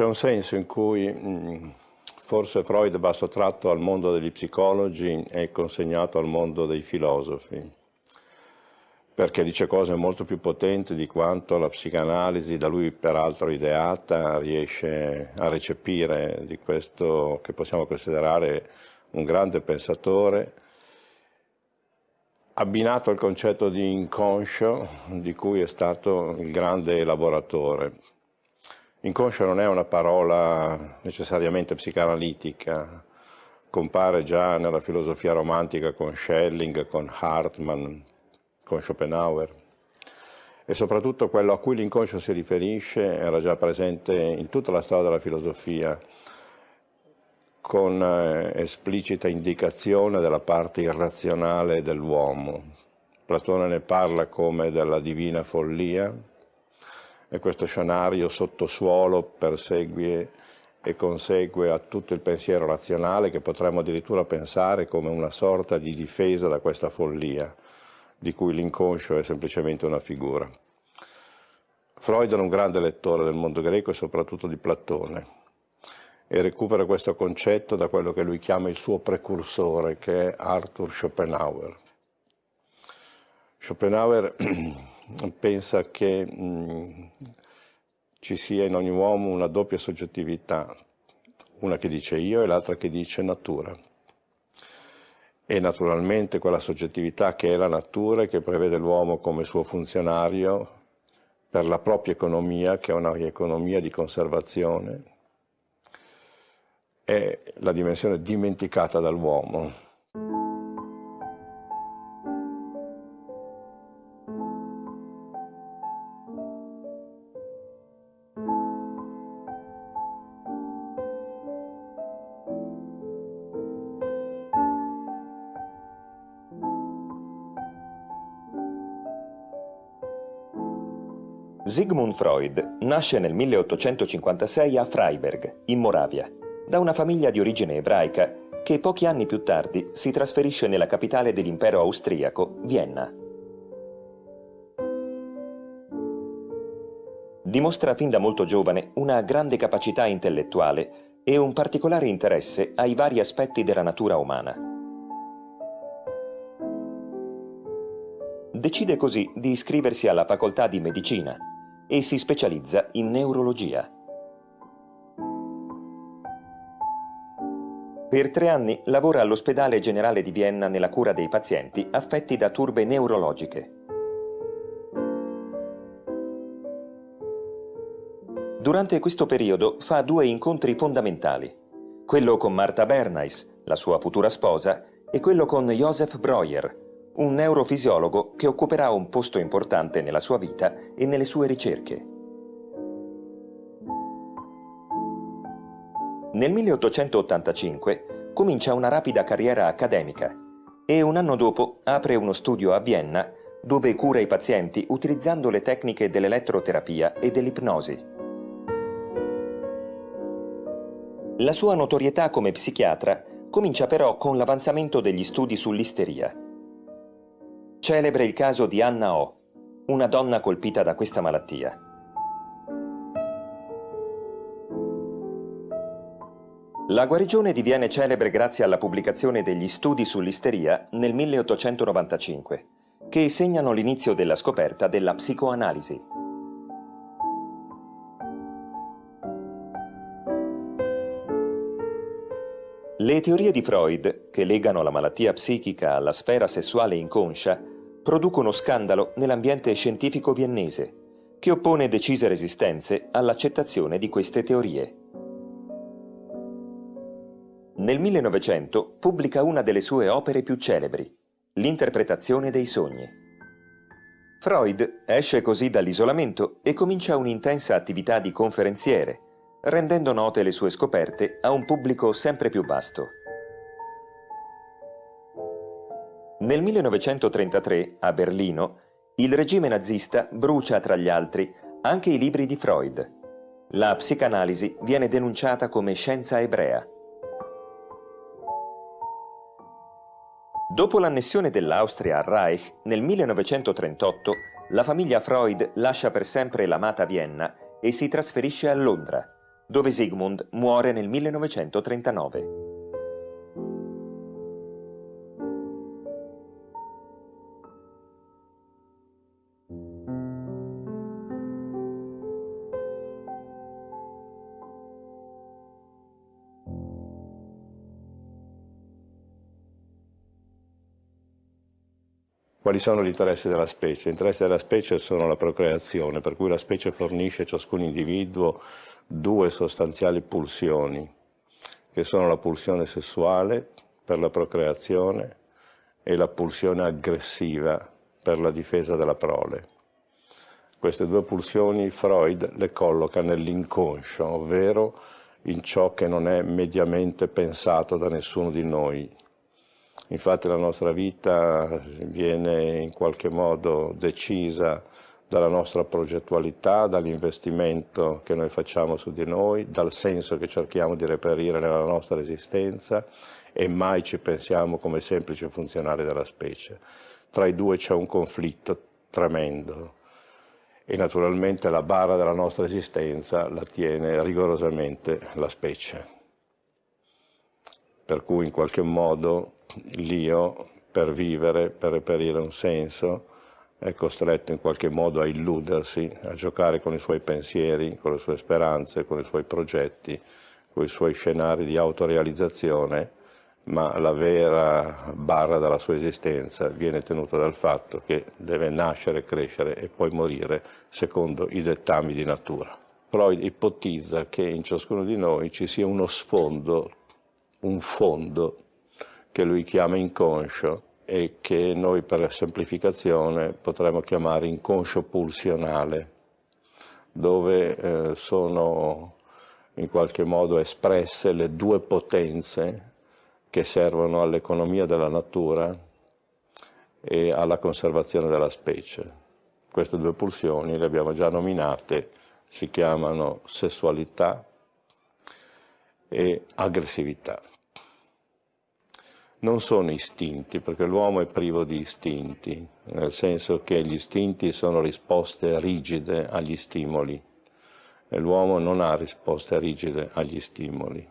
C'è un senso in cui mh, forse Freud va sottratto al mondo degli psicologi e consegnato al mondo dei filosofi, perché dice cose molto più potenti di quanto la psicanalisi, da lui peraltro ideata, riesce a recepire di questo che possiamo considerare un grande pensatore, abbinato al concetto di inconscio di cui è stato il grande elaboratore. Inconscio non è una parola necessariamente psicanalitica, compare già nella filosofia romantica con Schelling, con Hartmann, con Schopenhauer e soprattutto quello a cui l'inconscio si riferisce era già presente in tutta la storia della filosofia con eh, esplicita indicazione della parte irrazionale dell'uomo. Platone ne parla come della divina follia, e questo scenario sottosuolo persegue e consegue a tutto il pensiero razionale che potremmo addirittura pensare come una sorta di difesa da questa follia, di cui l'inconscio è semplicemente una figura. Freud era un grande lettore del mondo greco e soprattutto di Platone e recupera questo concetto da quello che lui chiama il suo precursore, che è Arthur Schopenhauer. Schopenhauer pensa che mh, ci sia in ogni uomo una doppia soggettività, una che dice io e l'altra che dice natura. E naturalmente quella soggettività che è la natura e che prevede l'uomo come suo funzionario per la propria economia, che è una economia di conservazione, è la dimensione dimenticata dall'uomo. Sigmund Freud nasce nel 1856 a Freiberg, in Moravia, da una famiglia di origine ebraica che pochi anni più tardi si trasferisce nella capitale dell'impero austriaco, Vienna. Dimostra fin da molto giovane una grande capacità intellettuale e un particolare interesse ai vari aspetti della natura umana. Decide così di iscriversi alla facoltà di medicina e si specializza in neurologia. Per tre anni lavora all'ospedale generale di Vienna nella cura dei pazienti affetti da turbe neurologiche. Durante questo periodo fa due incontri fondamentali, quello con Martha Bernays, la sua futura sposa, e quello con Joseph Breuer, un neurofisiologo che occuperà un posto importante nella sua vita e nelle sue ricerche. Nel 1885 comincia una rapida carriera accademica e un anno dopo apre uno studio a Vienna dove cura i pazienti utilizzando le tecniche dell'elettroterapia e dell'ipnosi. La sua notorietà come psichiatra comincia però con l'avanzamento degli studi sull'isteria. Celebre il caso di Anna O, una donna colpita da questa malattia. La guarigione diviene celebre grazie alla pubblicazione degli studi sull'isteria nel 1895, che segnano l'inizio della scoperta della psicoanalisi. Le teorie di Freud, che legano la malattia psichica alla sfera sessuale inconscia, producono scandalo nell'ambiente scientifico viennese, che oppone decise resistenze all'accettazione di queste teorie. Nel 1900 pubblica una delle sue opere più celebri, L'interpretazione dei sogni. Freud esce così dall'isolamento e comincia un'intensa attività di conferenziere, rendendo note le sue scoperte a un pubblico sempre più vasto. Nel 1933, a Berlino, il regime nazista brucia, tra gli altri, anche i libri di Freud. La psicanalisi viene denunciata come scienza ebrea. Dopo l'annessione dell'Austria al Reich, nel 1938, la famiglia Freud lascia per sempre l'amata Vienna e si trasferisce a Londra, dove Sigmund muore nel 1939. Quali sono gli interessi della specie? Gli interessi della specie sono la procreazione, per cui la specie fornisce a ciascun individuo due sostanziali pulsioni, che sono la pulsione sessuale per la procreazione e la pulsione aggressiva per la difesa della prole. Queste due pulsioni Freud le colloca nell'inconscio, ovvero in ciò che non è mediamente pensato da nessuno di noi, Infatti la nostra vita viene in qualche modo decisa dalla nostra progettualità, dall'investimento che noi facciamo su di noi, dal senso che cerchiamo di reperire nella nostra esistenza e mai ci pensiamo come semplici funzionari della specie. Tra i due c'è un conflitto tremendo e naturalmente la barra della nostra esistenza la tiene rigorosamente la specie. Per cui in qualche modo l'io per vivere, per reperire un senso, è costretto in qualche modo a illudersi, a giocare con i suoi pensieri, con le sue speranze, con i suoi progetti, con i suoi scenari di autorealizzazione, ma la vera barra della sua esistenza viene tenuta dal fatto che deve nascere, crescere e poi morire secondo i dettami di natura. Freud ipotizza che in ciascuno di noi ci sia uno sfondo, un fondo che lui chiama inconscio e che noi per semplificazione potremmo chiamare inconscio pulsionale, dove eh, sono in qualche modo espresse le due potenze che servono all'economia della natura e alla conservazione della specie. Queste due pulsioni le abbiamo già nominate, si chiamano sessualità e aggressività non sono istinti, perché l'uomo è privo di istinti, nel senso che gli istinti sono risposte rigide agli stimoli e l'uomo non ha risposte rigide agli stimoli.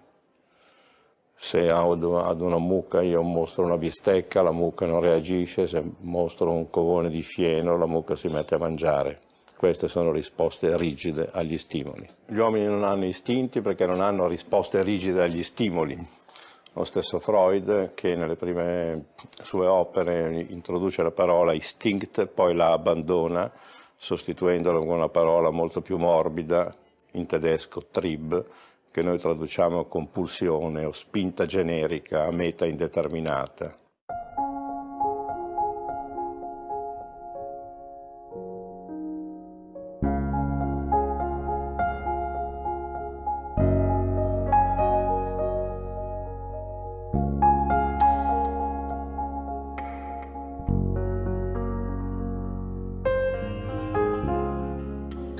Se ad una mucca io mostro una bistecca, la mucca non reagisce, se mostro un covone di fieno, la mucca si mette a mangiare. Queste sono risposte rigide agli stimoli. Gli uomini non hanno istinti perché non hanno risposte rigide agli stimoli lo stesso Freud che nelle prime sue opere introduce la parola instinct, poi la abbandona sostituendola con una parola molto più morbida, in tedesco Trieb, che noi traduciamo con pulsione o spinta generica a meta indeterminata.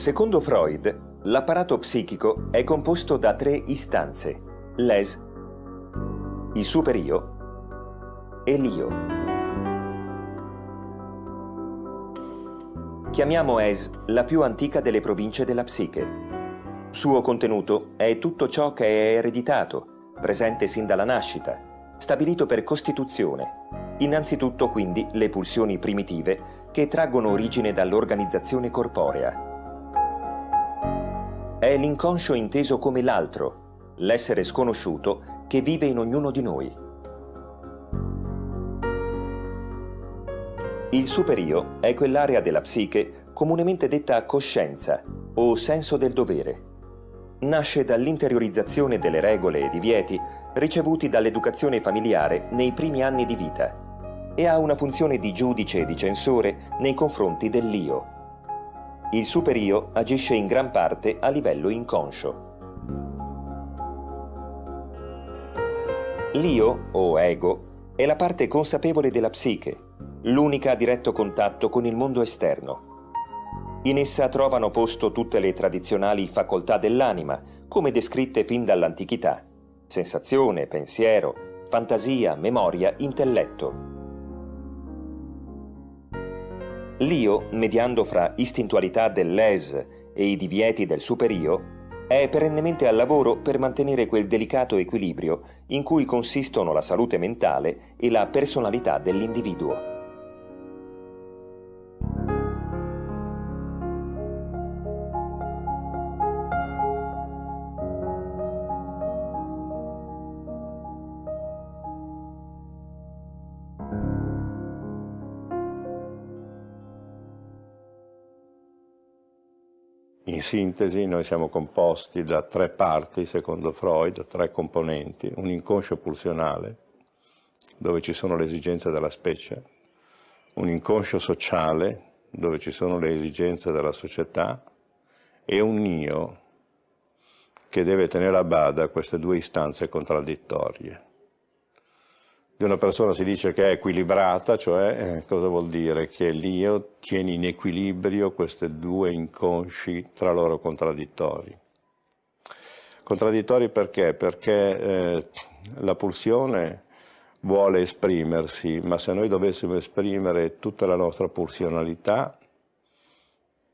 Secondo Freud, l'apparato psichico è composto da tre istanze, l'es, il superio e l'io. Chiamiamo es la più antica delle province della psiche. Suo contenuto è tutto ciò che è ereditato, presente sin dalla nascita, stabilito per costituzione, innanzitutto quindi le pulsioni primitive che traggono origine dall'organizzazione corporea. È l'inconscio inteso come l'altro, l'essere sconosciuto che vive in ognuno di noi. Il superio è quell'area della psiche comunemente detta coscienza o senso del dovere. Nasce dall'interiorizzazione delle regole e divieti ricevuti dall'educazione familiare nei primi anni di vita e ha una funzione di giudice e di censore nei confronti dell'io. Il superio agisce in gran parte a livello inconscio. L'io, o ego, è la parte consapevole della psiche, l'unica a diretto contatto con il mondo esterno. In essa trovano posto tutte le tradizionali facoltà dell'anima, come descritte fin dall'antichità. Sensazione, pensiero, fantasia, memoria, intelletto. L'io, mediando fra istintualità dell'es e i divieti del superio, è perennemente al lavoro per mantenere quel delicato equilibrio in cui consistono la salute mentale e la personalità dell'individuo. In sintesi noi siamo composti da tre parti, secondo Freud, tre componenti, un inconscio pulsionale, dove ci sono le esigenze della specie, un inconscio sociale, dove ci sono le esigenze della società, e un io che deve tenere a bada queste due istanze contraddittorie di una persona si dice che è equilibrata, cioè eh, cosa vuol dire? Che l'io tiene in equilibrio questi due inconsci tra loro contraddittori. Contraddittori perché? Perché eh, la pulsione vuole esprimersi, ma se noi dovessimo esprimere tutta la nostra pulsionalità,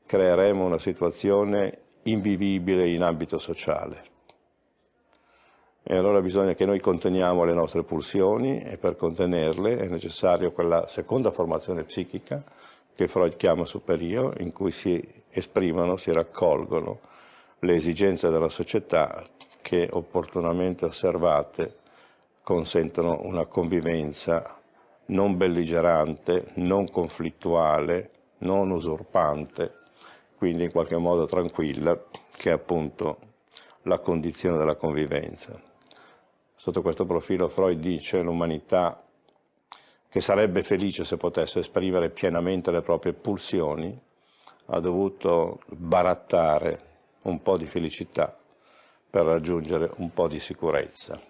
creeremo una situazione invivibile in ambito sociale. E allora bisogna che noi conteniamo le nostre pulsioni e per contenerle è necessaria quella seconda formazione psichica che Freud chiama superio, in cui si esprimono, si raccolgono le esigenze della società che opportunamente osservate consentono una convivenza non belligerante, non conflittuale, non usurpante, quindi in qualche modo tranquilla, che è appunto la condizione della convivenza. Sotto questo profilo Freud dice l'umanità che sarebbe felice se potesse esprimere pienamente le proprie pulsioni, ha dovuto barattare un po' di felicità per raggiungere un po' di sicurezza.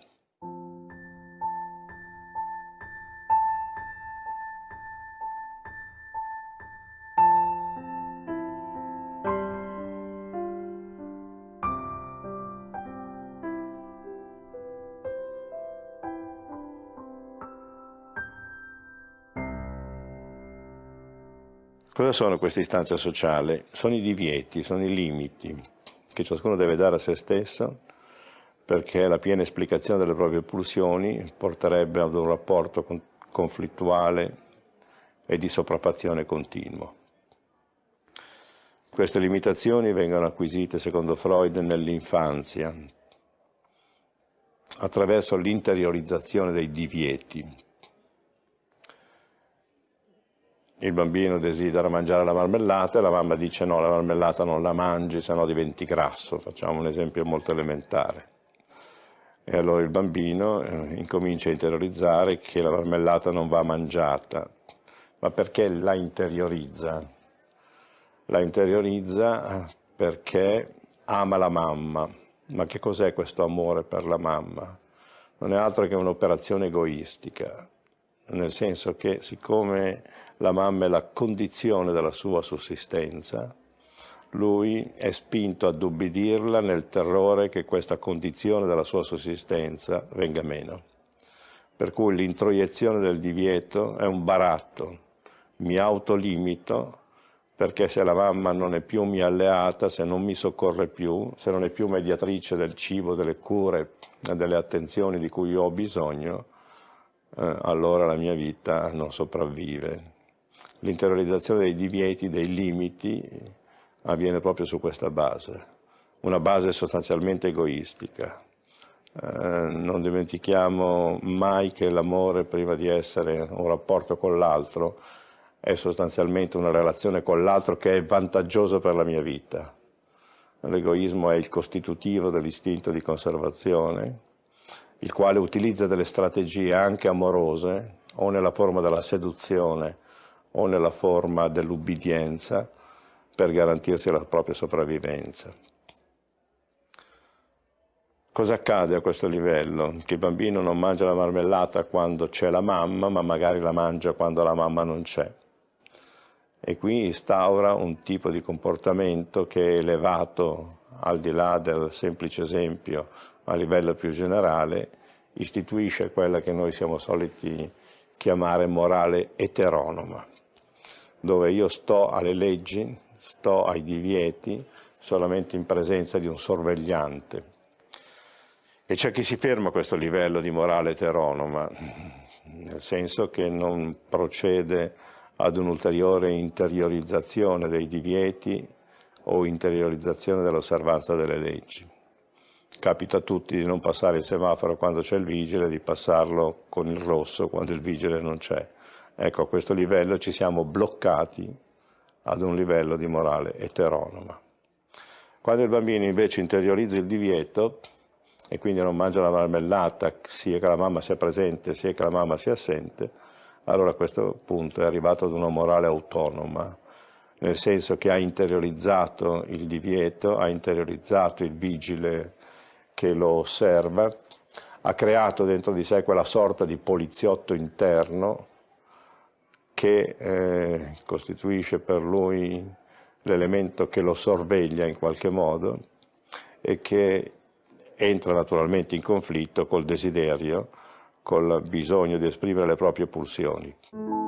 Cosa sono queste istanze sociali? Sono i divieti, sono i limiti che ciascuno deve dare a se stesso perché la piena esplicazione delle proprie pulsioni porterebbe ad un rapporto conflittuale e di sopraffazione continuo. Queste limitazioni vengono acquisite, secondo Freud, nell'infanzia, attraverso l'interiorizzazione dei divieti, il bambino desidera mangiare la marmellata e la mamma dice no, la marmellata non la mangi, se no diventi grasso, facciamo un esempio molto elementare. E allora il bambino eh, incomincia a interiorizzare che la marmellata non va mangiata, ma perché la interiorizza? La interiorizza perché ama la mamma. Ma che cos'è questo amore per la mamma? Non è altro che un'operazione egoistica, nel senso che siccome la mamma è la condizione della sua sussistenza, lui è spinto ad ubbidirla nel terrore che questa condizione della sua sussistenza venga meno. Per cui l'introiezione del divieto è un baratto, mi autolimito perché se la mamma non è più mia alleata, se non mi soccorre più, se non è più mediatrice del cibo, delle cure delle attenzioni di cui ho bisogno, eh, allora la mia vita non sopravvive l'interiorizzazione dei divieti, dei limiti, avviene proprio su questa base, una base sostanzialmente egoistica. Eh, non dimentichiamo mai che l'amore, prima di essere un rapporto con l'altro, è sostanzialmente una relazione con l'altro che è vantaggiosa per la mia vita. L'egoismo è il costitutivo dell'istinto di conservazione, il quale utilizza delle strategie anche amorose o nella forma della seduzione o nella forma dell'ubbidienza per garantirsi la propria sopravvivenza. Cosa accade a questo livello? Che il bambino non mangia la marmellata quando c'è la mamma, ma magari la mangia quando la mamma non c'è. E qui instaura un tipo di comportamento che è elevato al di là del semplice esempio a livello più generale, istituisce quella che noi siamo soliti chiamare morale eteronoma dove io sto alle leggi, sto ai divieti, solamente in presenza di un sorvegliante. E c'è chi si ferma a questo livello di morale eteronoma, nel senso che non procede ad un'ulteriore interiorizzazione dei divieti o interiorizzazione dell'osservanza delle leggi. Capita a tutti di non passare il semaforo quando c'è il vigile, di passarlo con il rosso quando il vigile non c'è. Ecco, a questo livello ci siamo bloccati ad un livello di morale eteronoma. Quando il bambino invece interiorizza il divieto e quindi non mangia la marmellata sia che la mamma sia presente sia che la mamma sia assente, allora a questo punto è arrivato ad una morale autonoma, nel senso che ha interiorizzato il divieto, ha interiorizzato il vigile che lo osserva, ha creato dentro di sé quella sorta di poliziotto interno che eh, costituisce per lui l'elemento che lo sorveglia in qualche modo e che entra naturalmente in conflitto col desiderio, col bisogno di esprimere le proprie pulsioni.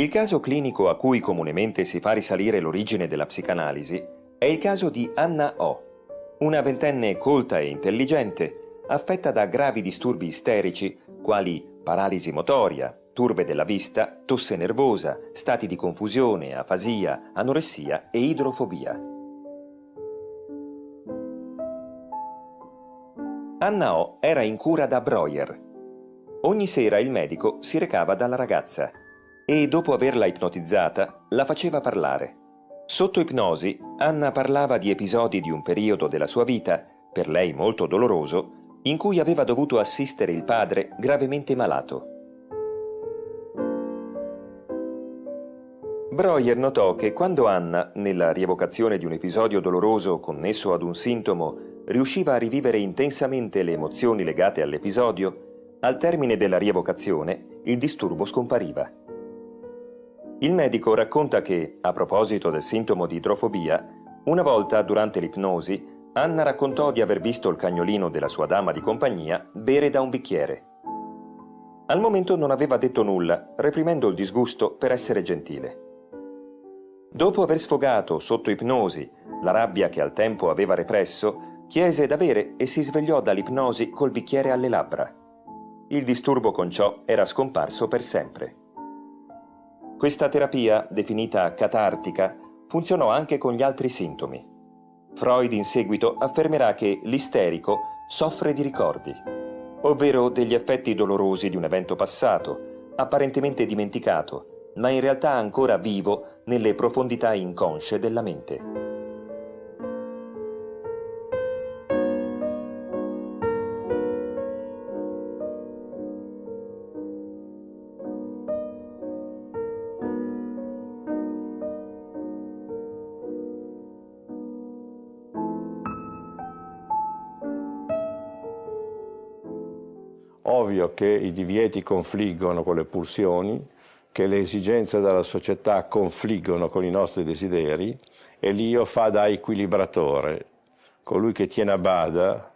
Il caso clinico a cui comunemente si fa risalire l'origine della psicanalisi è il caso di Anna O, una ventenne colta e intelligente, affetta da gravi disturbi isterici quali paralisi motoria, turbe della vista, tosse nervosa, stati di confusione, afasia, anoressia e idrofobia. Anna O era in cura da Breuer. Ogni sera il medico si recava dalla ragazza e dopo averla ipnotizzata la faceva parlare. Sotto ipnosi Anna parlava di episodi di un periodo della sua vita, per lei molto doloroso, in cui aveva dovuto assistere il padre gravemente malato. Breuer notò che quando Anna, nella rievocazione di un episodio doloroso connesso ad un sintomo, riusciva a rivivere intensamente le emozioni legate all'episodio, al termine della rievocazione il disturbo scompariva. Il medico racconta che, a proposito del sintomo di idrofobia, una volta durante l'ipnosi, Anna raccontò di aver visto il cagnolino della sua dama di compagnia bere da un bicchiere. Al momento non aveva detto nulla, reprimendo il disgusto per essere gentile. Dopo aver sfogato, sotto ipnosi, la rabbia che al tempo aveva represso, chiese da bere e si svegliò dall'ipnosi col bicchiere alle labbra. Il disturbo con ciò era scomparso per sempre. Questa terapia, definita catartica, funzionò anche con gli altri sintomi. Freud in seguito affermerà che l'isterico soffre di ricordi, ovvero degli effetti dolorosi di un evento passato, apparentemente dimenticato, ma in realtà ancora vivo nelle profondità inconsce della mente. Ovvio che i divieti confliggono con le pulsioni, che le esigenze della società confliggono con i nostri desideri e l'io fa da equilibratore, colui che tiene a bada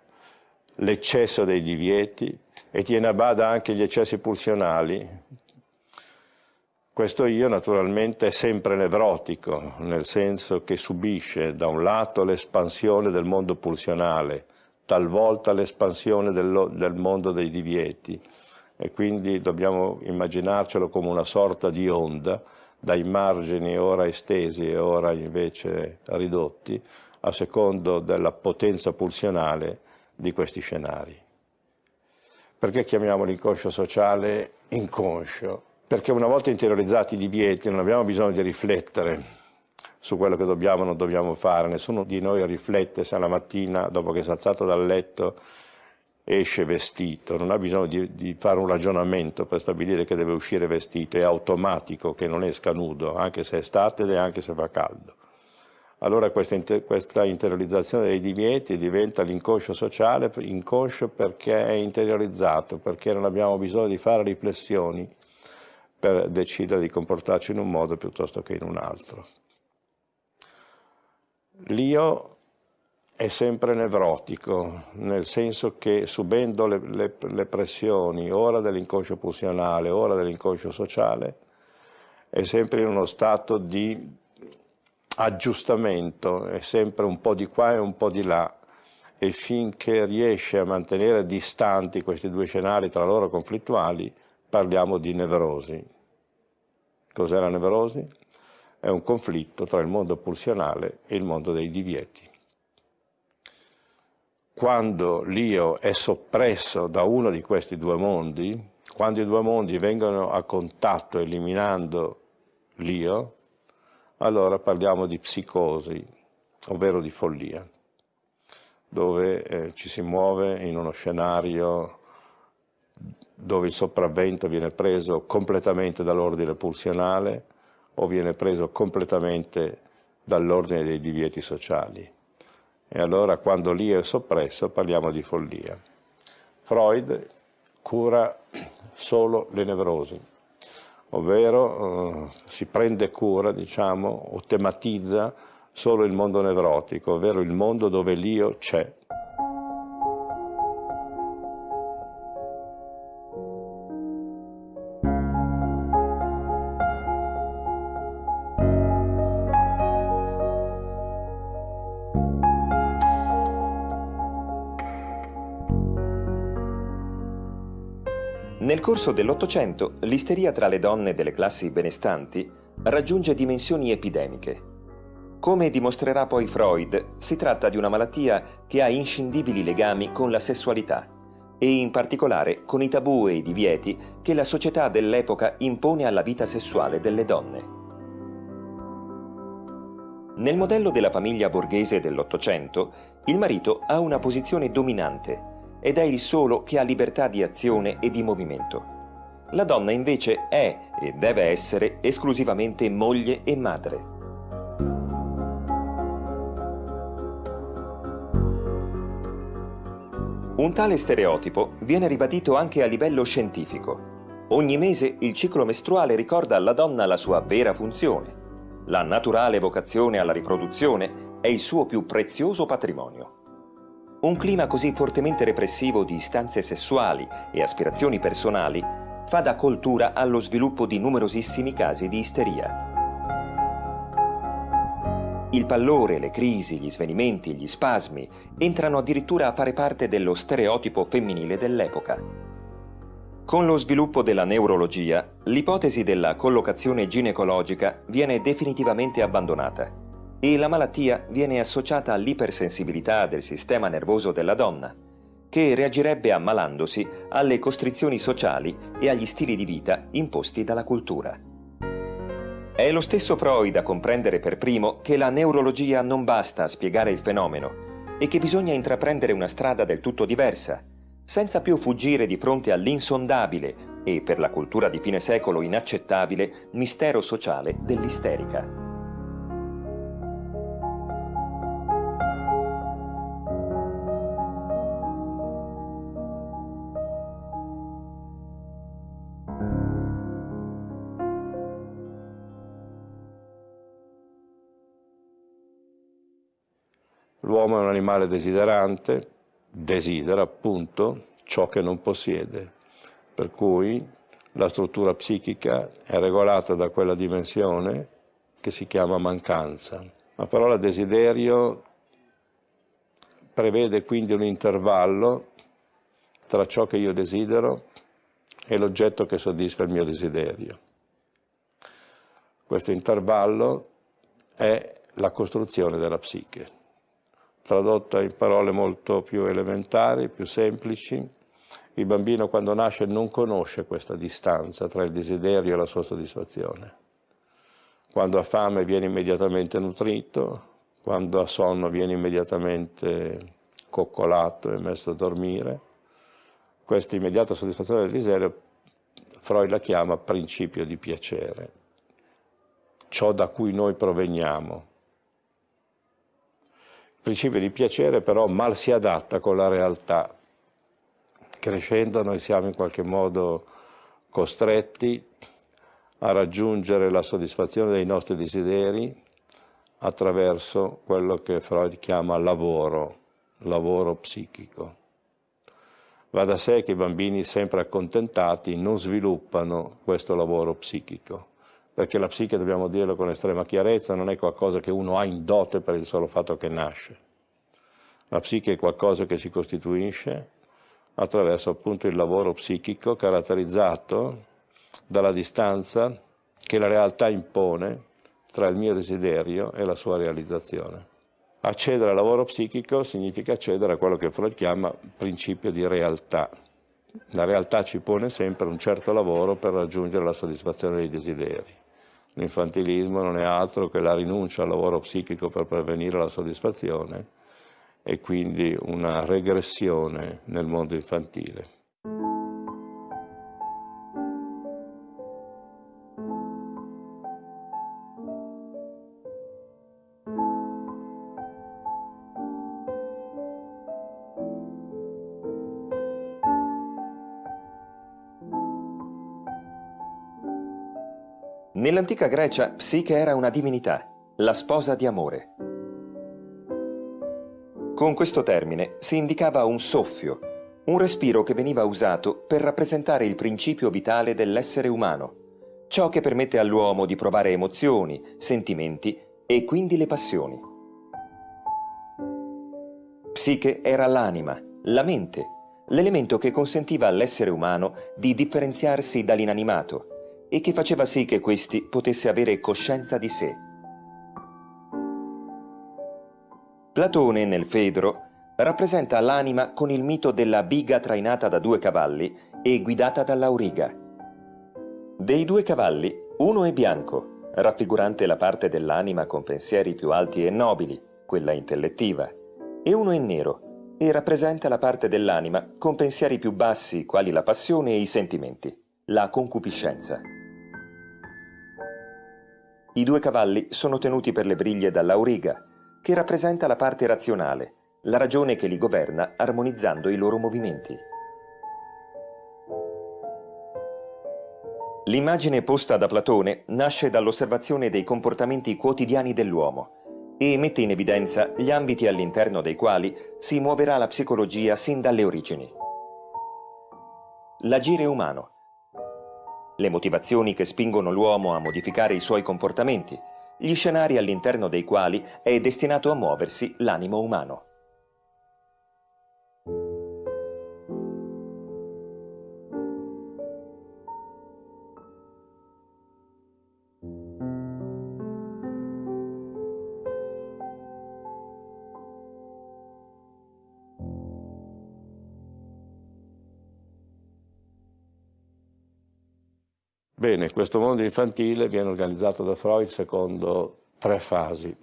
l'eccesso dei divieti e tiene a bada anche gli eccessi pulsionali. Questo io naturalmente è sempre nevrotico, nel senso che subisce da un lato l'espansione del mondo pulsionale, talvolta l'espansione del, del mondo dei divieti e quindi dobbiamo immaginarcelo come una sorta di onda dai margini ora estesi e ora invece ridotti a secondo della potenza pulsionale di questi scenari. Perché chiamiamo l'inconscio sociale inconscio? Perché una volta interiorizzati i divieti non abbiamo bisogno di riflettere su quello che dobbiamo o non dobbiamo fare. Nessuno di noi riflette se la mattina, dopo che si è alzato dal letto, esce vestito, non ha bisogno di, di, fare un ragionamento per stabilire che deve uscire vestito, è automatico che non esca nudo, anche se è estate e anche se fa caldo. Allora questa, inter, questa interiorizzazione dei divieti diventa l'inconscio sociale, inconscio perché è interiorizzato, perché non abbiamo bisogno di fare riflessioni per decidere di comportarci in un modo piuttosto che in un altro. L'io è sempre nevrotico, nel senso che subendo le, le, le pressioni, ora dell'inconscio pulsionale, ora dell'inconscio sociale, è sempre in uno stato di aggiustamento, è sempre un po' di qua e un po' di là, e finché riesce a mantenere distanti questi due scenari tra loro conflittuali, parliamo di nevrosi. Cos'è la nevrosi? È un conflitto tra il mondo pulsionale e il mondo dei divieti. Quando l'io è soppresso da uno di questi due mondi, quando i due mondi vengono a contatto eliminando l'io, allora parliamo di psicosi, ovvero di follia, dove eh, ci si muove in uno scenario dove il sopravvento viene preso completamente dall'ordine pulsionale o viene preso completamente dall'ordine dei divieti sociali. E allora quando l'io è soppresso parliamo di follia. Freud cura solo le nevrosi, ovvero eh, si prende cura, diciamo, o tematizza solo il mondo nevrotico, ovvero il mondo dove l'io c'è. Corso dell'Ottocento l'isteria tra le donne delle classi benestanti raggiunge dimensioni epidemiche. Come dimostrerà poi Freud, si tratta di una malattia che ha inscindibili legami con la sessualità e in particolare con i tabù e i divieti che la società dell'epoca impone alla vita sessuale delle donne. Nel modello della famiglia borghese dell'Ottocento, il marito ha una posizione dominante ed è il solo che ha libertà di azione e di movimento. La donna invece è e deve essere esclusivamente moglie e madre. Un tale stereotipo viene ribadito anche a livello scientifico. Ogni mese il ciclo mestruale ricorda alla donna la sua vera funzione. La naturale vocazione alla riproduzione è il suo più prezioso patrimonio. Un clima così fortemente repressivo di istanze sessuali e aspirazioni personali fa da coltura allo sviluppo di numerosissimi casi di isteria. Il pallore, le crisi, gli svenimenti, gli spasmi entrano addirittura a fare parte dello stereotipo femminile dell'epoca. Con lo sviluppo della neurologia, l'ipotesi della collocazione ginecologica viene definitivamente abbandonata e la malattia viene associata all'ipersensibilità del sistema nervoso della donna, che reagirebbe ammalandosi alle costrizioni sociali e agli stili di vita imposti dalla cultura. È lo stesso Freud a comprendere per primo che la neurologia non basta a spiegare il fenomeno e che bisogna intraprendere una strada del tutto diversa, senza più fuggire di fronte all'insondabile e per la cultura di fine secolo inaccettabile mistero sociale dell'isterica. L'uomo è un animale desiderante, desidera appunto ciò che non possiede, per cui la struttura psichica è regolata da quella dimensione che si chiama mancanza. La parola desiderio prevede quindi un intervallo tra ciò che io desidero e l'oggetto che soddisfa il mio desiderio. Questo intervallo è la costruzione della psiche tradotta in parole molto più elementari, più semplici, il bambino quando nasce non conosce questa distanza tra il desiderio e la sua soddisfazione. Quando ha fame viene immediatamente nutrito, quando ha sonno viene immediatamente coccolato e messo a dormire. Questa immediata soddisfazione del desiderio Freud la chiama principio di piacere, ciò da cui noi proveniamo, principio di piacere però mal si adatta con la realtà. Crescendo noi siamo in qualche modo costretti a raggiungere la soddisfazione dei nostri desideri attraverso quello che Freud chiama lavoro, lavoro psichico. Va da sé che i bambini sempre accontentati non sviluppano questo lavoro psichico, perché la psiche, dobbiamo dirlo con estrema chiarezza, non è qualcosa che uno ha in dote per il solo fatto che nasce. La psiche è qualcosa che si costituisce attraverso appunto il lavoro psichico caratterizzato dalla distanza che la realtà impone tra il mio desiderio e la sua realizzazione. Accedere al lavoro psichico significa accedere a quello che Freud chiama principio di realtà. La realtà ci pone sempre un certo lavoro per raggiungere la soddisfazione dei desideri. L'infantilismo non è altro che la rinuncia al lavoro psichico per pervenire alla soddisfazione e quindi una regressione nel mondo infantile. Nell'antica Grecia Psiche era una divinità, la sposa di amore. Con questo termine si indicava un soffio, un respiro che veniva usato per rappresentare il principio vitale dell'essere umano, ciò che permette all'uomo di provare emozioni, sentimenti e quindi le passioni. Psiche era l'anima, la mente, l'elemento che consentiva all'essere umano di differenziarsi dall'inanimato e che faceva sì che questi potesse avere coscienza di sé. Platone nel Fedro rappresenta l'anima con il mito della biga trainata da due cavalli e guidata dall'auriga. Dei due cavalli, uno è bianco, raffigurante la parte dell'anima con pensieri più alti e nobili, quella intellettiva, e uno è nero e rappresenta la parte dell'anima con pensieri più bassi, quali la passione e i sentimenti, la concupiscenza. I due cavalli sono tenuti per le briglie dall'auriga, che rappresenta la parte razionale, la ragione che li governa armonizzando i loro movimenti. L'immagine posta da Platone nasce dall'osservazione dei comportamenti quotidiani dell'uomo e mette in evidenza gli ambiti all'interno dei quali si muoverà la psicologia sin dalle origini. L'agire umano, le motivazioni che spingono l'uomo a modificare i suoi comportamenti, gli scenari all'interno dei quali è destinato a muoversi l'animo umano. Bene, questo mondo infantile viene organizzato da Freud secondo tre fasi,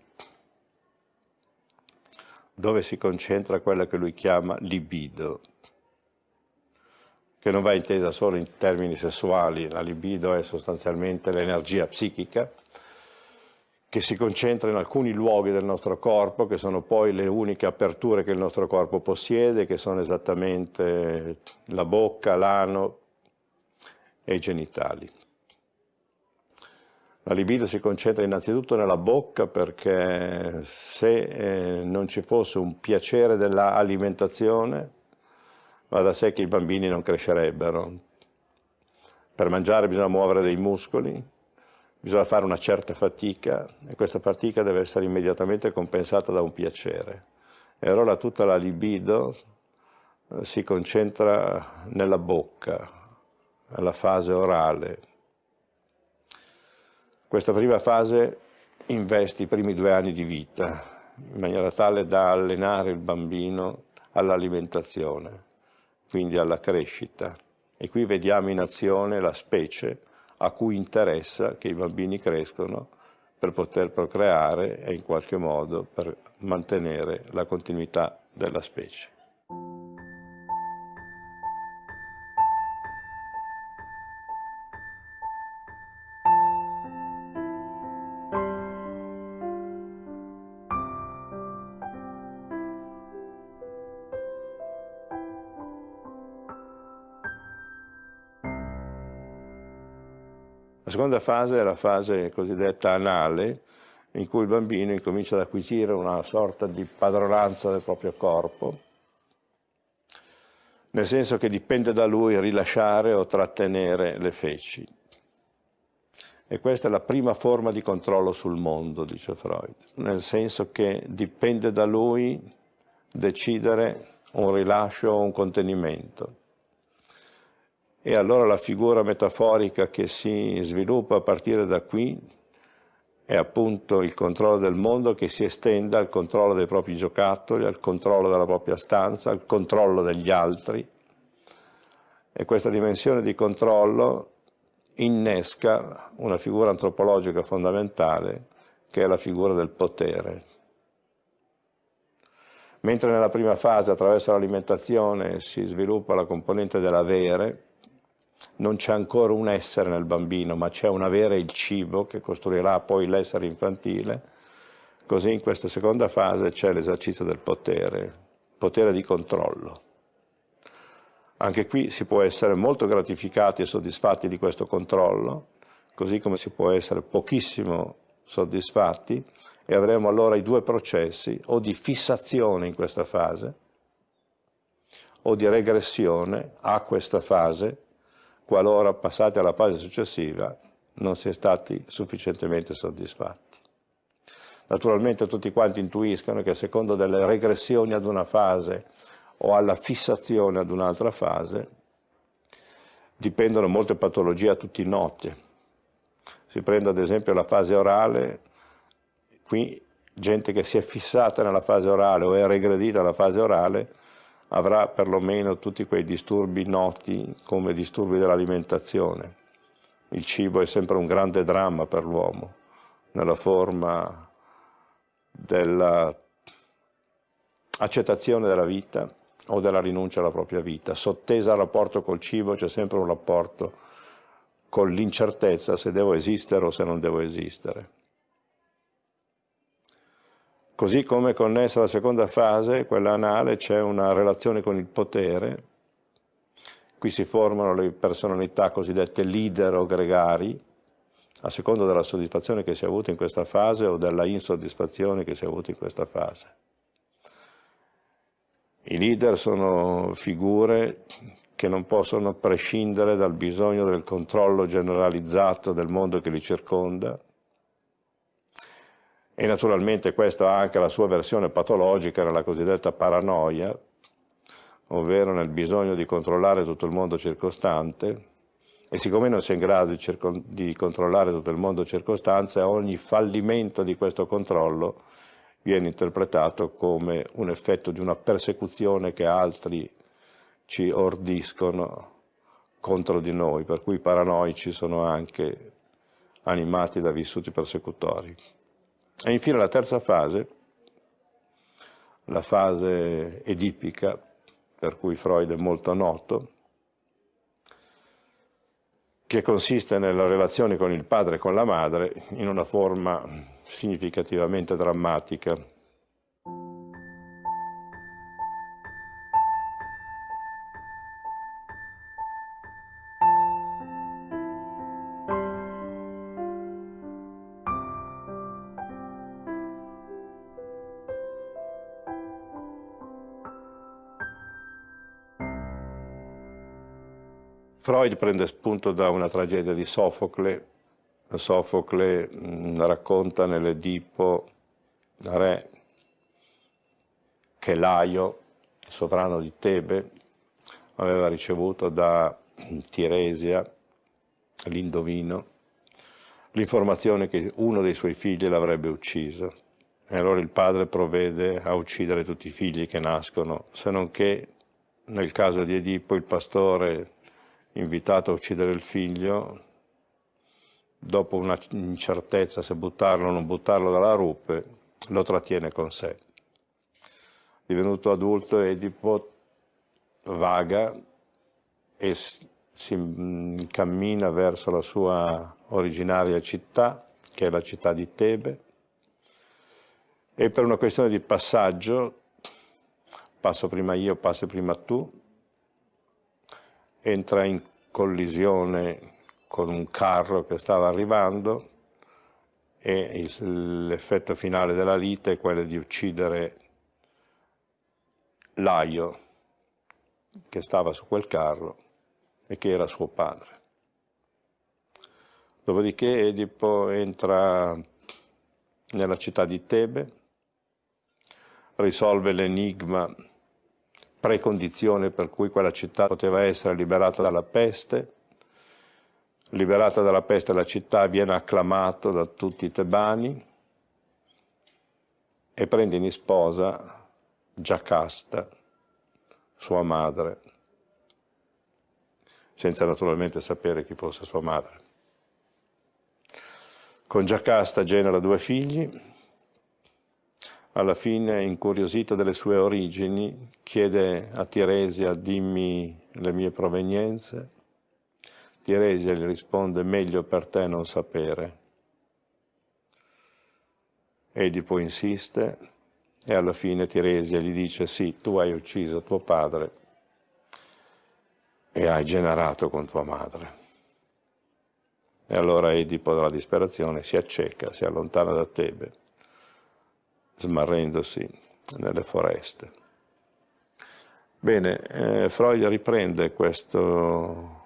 dove si concentra quella che lui chiama libido, che non va intesa solo in termini sessuali, la libido è sostanzialmente l'energia psichica, che si concentra in alcuni luoghi del nostro corpo, che sono poi le uniche aperture che il nostro corpo possiede, che sono esattamente la bocca, l'ano e i genitali. La libido si concentra innanzitutto nella bocca perché se eh, non ci fosse un piacere dell'alimentazione, va da sé che i bambini non crescerebbero. Per mangiare bisogna muovere dei muscoli, bisogna fare una certa fatica e questa fatica deve essere immediatamente compensata da un piacere. E allora tutta la libido eh, si concentra nella bocca, nella fase orale, questa prima fase investe i primi due anni di vita, in maniera tale da allenare il bambino all'alimentazione, quindi alla crescita. E qui vediamo in azione la specie a cui interessa che i bambini crescono per poter procreare e in qualche modo per mantenere la continuità della specie. La seconda fase è la fase cosiddetta anale, in cui il bambino incomincia ad acquisire una sorta di padronanza del proprio corpo, nel senso che dipende da lui rilasciare o trattenere le feci. E questa è la prima forma di controllo sul mondo, dice Freud, nel senso che dipende da lui decidere un rilascio o un contenimento. E allora la figura metaforica che si sviluppa a partire da qui è appunto il controllo del mondo che si estende al controllo dei propri giocattoli, al controllo della propria stanza, al controllo degli altri. E questa dimensione di controllo innesca una figura antropologica fondamentale che è la figura del potere. Mentre nella prima fase attraverso l'alimentazione si sviluppa la componente dell'avere, non c'è ancora un essere nel bambino, ma c'è un avere il cibo che costruirà poi l'essere infantile. Così in questa seconda fase c'è l'esercizio del potere, potere di controllo. Anche qui si può essere molto gratificati e soddisfatti di questo controllo, così come si può essere pochissimo soddisfatti e avremo allora i due processi o di fissazione in questa fase o di regressione a questa fase qualora passati alla fase successiva non si è stati sufficientemente soddisfatti. Naturalmente tutti quanti intuiscono che a secondo delle regressioni ad una fase o alla fissazione ad un'altra fase dipendono molte patologie a tutti note. Si prende ad esempio la fase orale, qui gente che si è fissata nella fase orale o è regredita alla fase orale avrà perlomeno tutti quei disturbi noti come disturbi dell'alimentazione. Il cibo è sempre un grande dramma per l'uomo, nella forma dell'accettazione della vita o della rinuncia alla propria vita. Sottesa al rapporto col cibo c'è sempre un rapporto con l'incertezza se devo esistere o se non devo esistere. Così come connessa alla seconda fase, quella anale, c'è una relazione con il potere. Qui si formano le personalità cosiddette leader o gregari, a seconda della soddisfazione che si è avuta in questa fase o della insoddisfazione che si è avuta in questa fase. I leader sono figure che non possono prescindere dal bisogno del controllo generalizzato del mondo che li circonda, e naturalmente questa ha anche la sua versione patologica nella cosiddetta paranoia, ovvero nel bisogno di controllare tutto il mondo circostante e siccome non si è in grado di, di controllare tutto il mondo circostante, ogni fallimento di questo controllo viene interpretato come un effetto di una persecuzione che altri ci ordiscono contro di noi, per cui i paranoici sono anche animati da vissuti persecutori. E infine la terza fase, la fase edipica, per cui Freud è molto noto, che consiste nella relazione con il padre e con la madre in una forma significativamente drammatica. Freud prende spunto da una tragedia di Sofocle. Sofocle mh, racconta nell'Edipo re che Laio, sovrano di Tebe, aveva ricevuto da Tiresia, l'indovino, l'informazione che uno dei suoi figli l'avrebbe ucciso. E allora il padre provvede a uccidere tutti i figli che nascono, se non che nel caso di Edipo il pastore invitato a uccidere il figlio, dopo una incertezza se buttarlo o non buttarlo dalla rupe, lo trattiene con sé. Divenuto adulto, Edipo vaga e si cammina verso la sua originaria città, che è la città di Tebe, e per una questione di passaggio, passo prima io, passi prima tu, entra in collisione con un carro che stava arrivando e l'effetto finale della lite è quello di uccidere Laio che stava su quel carro e che era suo padre. Dopodiché Edipo entra nella città di Tebe, risolve l'enigma precondizione per cui quella città poteva essere liberata dalla peste, liberata dalla peste la città viene acclamato da tutti i tebani e prende in sposa Giacasta, sua madre, senza naturalmente sapere chi fosse sua madre. Con Giacasta genera due figli, alla fine, incuriosito delle sue origini, chiede a Tiresia dimmi le mie provenienze. Tiresia gli risponde meglio per te non sapere. Edipo insiste e alla fine Tiresia gli dice sì, tu hai ucciso tuo padre e hai generato con tua madre. E allora Edipo dalla disperazione si acceca, si allontana da Tebe, smarrendosi nelle foreste. Bene, eh, Freud riprende questo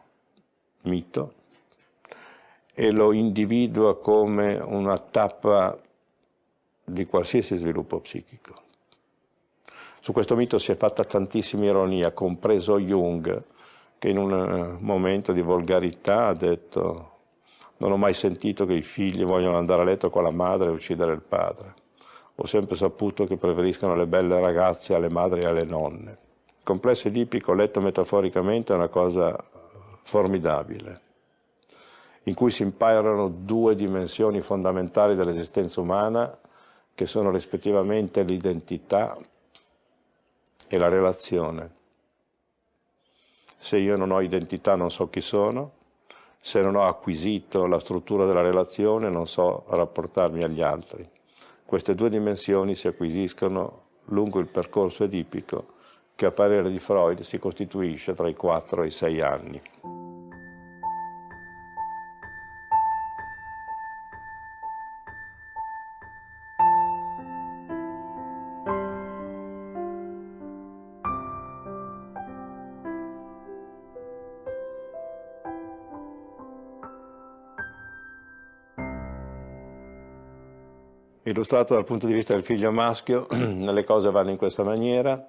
mito e lo individua come una tappa di qualsiasi sviluppo psichico. Su questo mito si è fatta tantissima ironia, compreso Jung, che in un momento di volgarità ha detto non ho mai sentito che i figli vogliono andare a letto con la madre e uccidere il padre. Ho sempre saputo che preferiscono le belle ragazze alle madri e alle nonne. Il complesso edipico, letto metaforicamente, è una cosa formidabile, in cui si imparano due dimensioni fondamentali dell'esistenza umana, che sono rispettivamente l'identità e la relazione. Se io non ho identità non so chi sono, se non ho acquisito la struttura della relazione non so rapportarmi agli altri. Queste due dimensioni si acquisiscono lungo il percorso edipico che a parere di Freud si costituisce tra i 4 e i 6 anni. Illustrato dal punto di vista del figlio maschio, le cose vanno in questa maniera,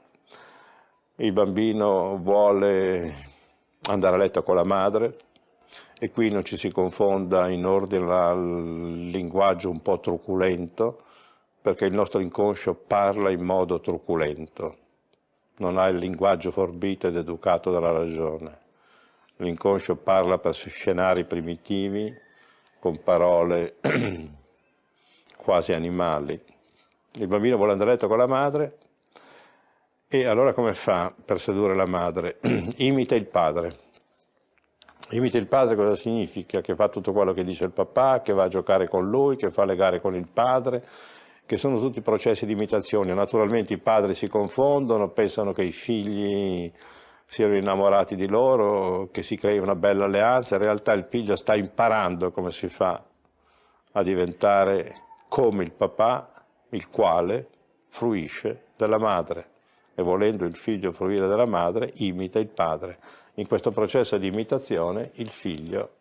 il bambino vuole andare a letto con la madre e qui non ci si confonda in ordine al linguaggio un po' truculento, perché il nostro inconscio parla in modo truculento, non ha il linguaggio forbito ed educato dalla ragione. L'inconscio parla per scenari primitivi, con parole quasi animali. Il bambino vuole andare a letto con la madre e allora come fa per sedurre la madre? Imita il padre. Imita il padre cosa significa? Che fa tutto quello che dice il papà, che va a giocare con lui, che fa le gare con il padre, che sono tutti processi di imitazione. Naturalmente i padri si confondono, pensano che i figli siano innamorati di loro, che si crei una bella alleanza, in realtà il figlio sta imparando come si fa a diventare come il papà, il quale fruisce della madre e volendo il figlio fruire della madre, imita il padre. In questo processo di imitazione il figlio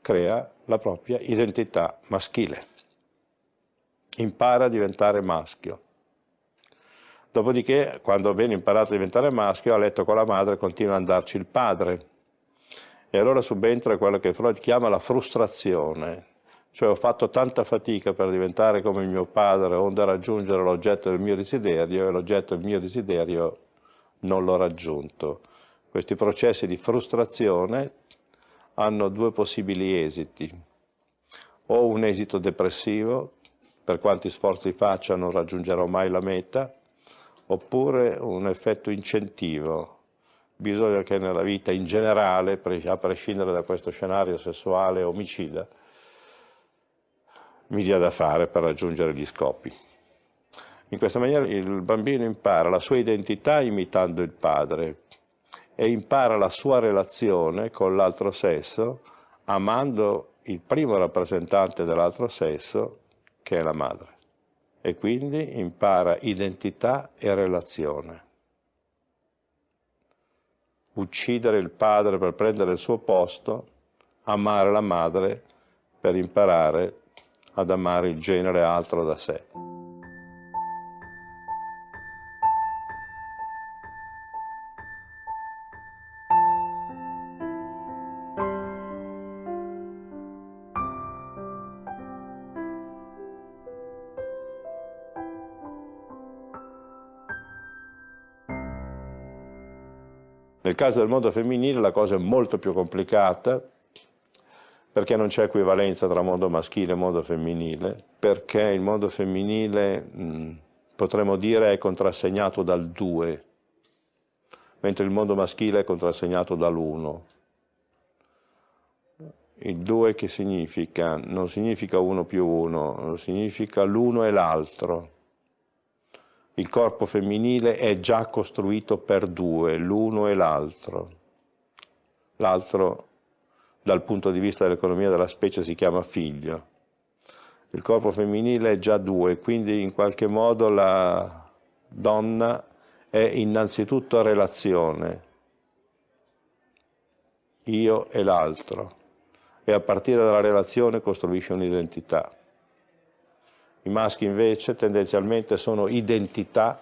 crea la propria identità maschile, impara a diventare maschio. Dopodiché, quando ha ben imparato a diventare maschio, a letto con la madre continua ad andarci il padre. E allora subentra quello che Freud chiama la frustrazione, cioè ho fatto tanta fatica per diventare come mio padre, onde raggiungere l'oggetto del mio desiderio e l'oggetto del mio desiderio non l'ho raggiunto. Questi processi di frustrazione hanno due possibili esiti. O un esito depressivo, per quanti sforzi faccia non raggiungerò mai la meta, oppure un effetto incentivo. Bisogna che nella vita in generale, a prescindere da questo scenario sessuale omicida, mi dia da fare per raggiungere gli scopi. In questa maniera il bambino impara la sua identità imitando il padre e impara la sua relazione con l'altro sesso amando il primo rappresentante dell'altro sesso che è la madre e quindi impara identità e relazione. Uccidere il padre per prendere il suo posto, amare la madre per imparare ad amare il genere altro da sé. Nel caso del mondo femminile la cosa è molto più complicata perché non c'è equivalenza tra mondo maschile e mondo femminile, perché il mondo femminile mh, potremmo dire è contrassegnato dal 2, mentre il mondo maschile è contrassegnato dall'1. Il 2 che significa? Non significa 1 più 1, significa l'uno e l'altro il corpo femminile è già costruito per due, l'uno e l'altro. L'altro, dal punto di vista dell'economia della specie, si chiama figlio. Il corpo femminile è già due, quindi in qualche modo la donna è innanzitutto relazione, io e l'altro, e a partire dalla relazione costruisce un'identità. I maschi invece tendenzialmente sono identità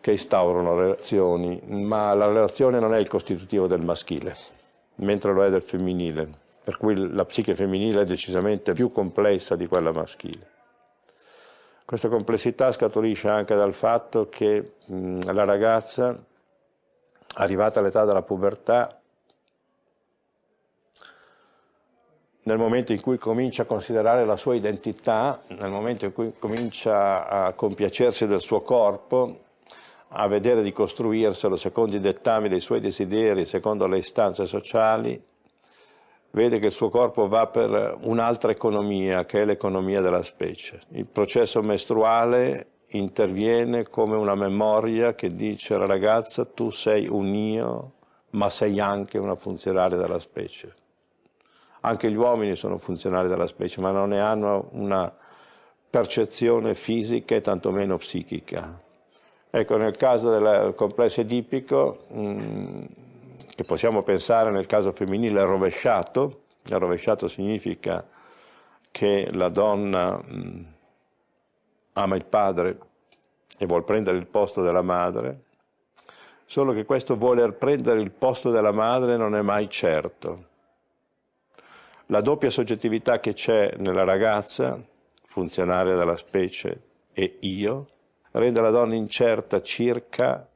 che instaurano relazioni, ma la relazione non è il costitutivo del maschile, mentre lo è del femminile, per cui la psiche femminile è decisamente più complessa di quella maschile. Questa complessità scaturisce anche dal fatto che mh, la ragazza, arrivata all'età della pubertà, nel momento in cui comincia a considerare la sua identità, nel momento in cui comincia a compiacersi del suo corpo, a vedere di costruirselo secondo i dettami dei suoi desideri, secondo le istanze sociali, vede che il suo corpo va per un'altra economia, che è l'economia della specie. Il processo mestruale interviene come una memoria che dice alla ragazza tu sei un io, ma sei anche una funzionaria della specie. Anche gli uomini sono funzionali della specie, ma non ne hanno una percezione fisica e tantomeno psichica. Ecco, nel caso del complesso edipico, mm, che possiamo pensare nel caso femminile rovesciato, il rovesciato significa che la donna mm, ama il padre e vuole prendere il posto della madre, solo che questo voler prendere il posto della madre non è mai certo. La doppia soggettività che c'è nella ragazza, funzionaria della specie, e io, rende la donna incerta circa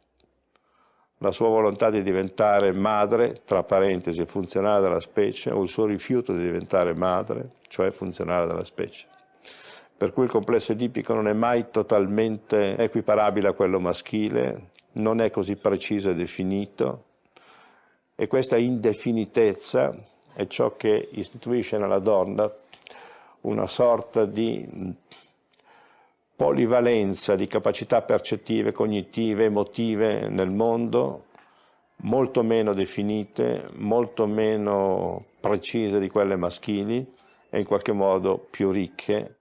la sua volontà di diventare madre, tra parentesi funzionale della specie, o il suo rifiuto di diventare madre, cioè funzionale della specie. Per cui il complesso edipico non è mai totalmente equiparabile a quello maschile, non è così preciso e definito, e questa indefinitezza è ciò che istituisce nella donna una sorta di polivalenza di capacità percettive, cognitive, emotive nel mondo, molto meno definite, molto meno precise di quelle maschili e in qualche modo più ricche.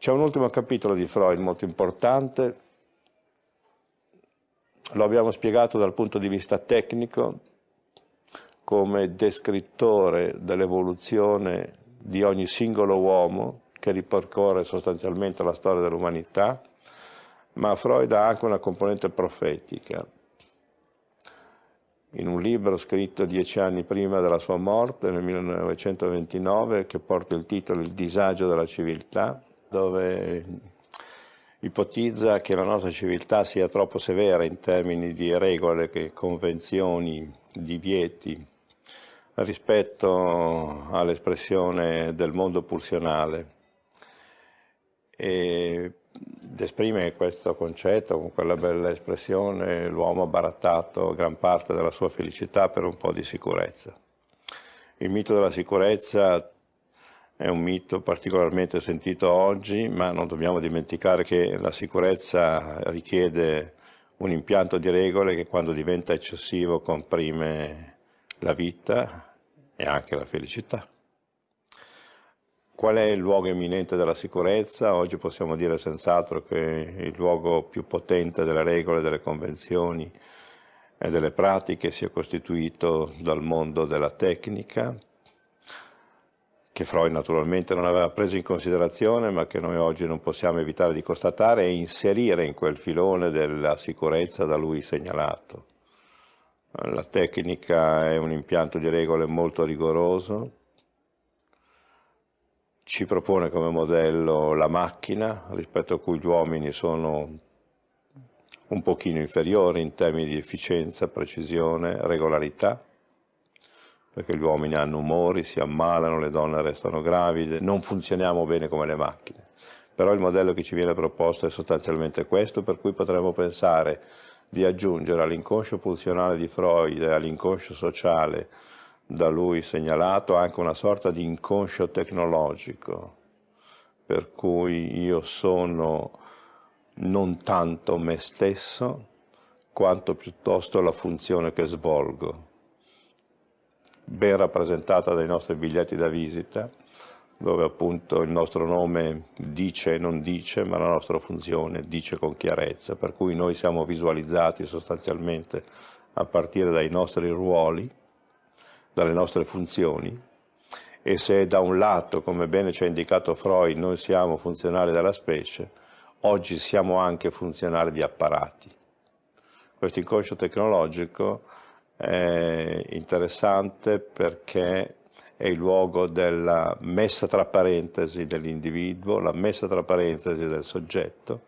C'è un ultimo capitolo di Freud molto importante, lo abbiamo spiegato dal punto di vista tecnico come descrittore dell'evoluzione di ogni singolo uomo che ripercorre sostanzialmente la storia dell'umanità, ma Freud ha anche una componente profetica. In un libro scritto dieci anni prima della sua morte, nel 1929, che porta il titolo Il disagio della civiltà, dove ipotizza che la nostra civiltà sia troppo severa in termini di regole, convenzioni, divieti, rispetto all'espressione del mondo pulsionale. ed esprime questo concetto con quella bella espressione, l'uomo ha barattato gran parte della sua felicità per un po' di sicurezza. Il mito della sicurezza è un mito particolarmente sentito oggi, ma non dobbiamo dimenticare che la sicurezza richiede un impianto di regole che quando diventa eccessivo comprime la vita e anche la felicità. Qual è il luogo eminente della sicurezza? Oggi possiamo dire senz'altro che il luogo più potente delle regole, delle convenzioni e delle pratiche sia costituito dal mondo della tecnica, che Freud naturalmente non aveva preso in considerazione, ma che noi oggi non possiamo evitare di constatare e inserire in quel filone della sicurezza da lui segnalato. La tecnica è un impianto di regole molto rigoroso, ci propone come modello la macchina, rispetto a cui gli uomini sono un pochino inferiori in termini di efficienza, precisione, regolarità perché gli uomini hanno umori, si ammalano, le donne restano gravide, non funzioniamo bene come le macchine. Però il modello che ci viene proposto è sostanzialmente questo, per cui potremmo pensare di aggiungere all'inconscio pulsionale di Freud e all'inconscio sociale da lui segnalato anche una sorta di inconscio tecnologico, per cui io sono non tanto me stesso, quanto piuttosto la funzione che svolgo ben rappresentata dai nostri biglietti da visita, dove appunto il nostro nome dice e non dice, ma la nostra funzione dice con chiarezza, per cui noi siamo visualizzati sostanzialmente a partire dai nostri ruoli, dalle nostre funzioni, e se da un lato, come bene ci ha indicato Freud, noi siamo funzionali della specie, oggi siamo anche funzionali di apparati. Questo inconscio tecnologico è interessante perché è il luogo della messa tra parentesi dell'individuo, la messa tra parentesi del soggetto.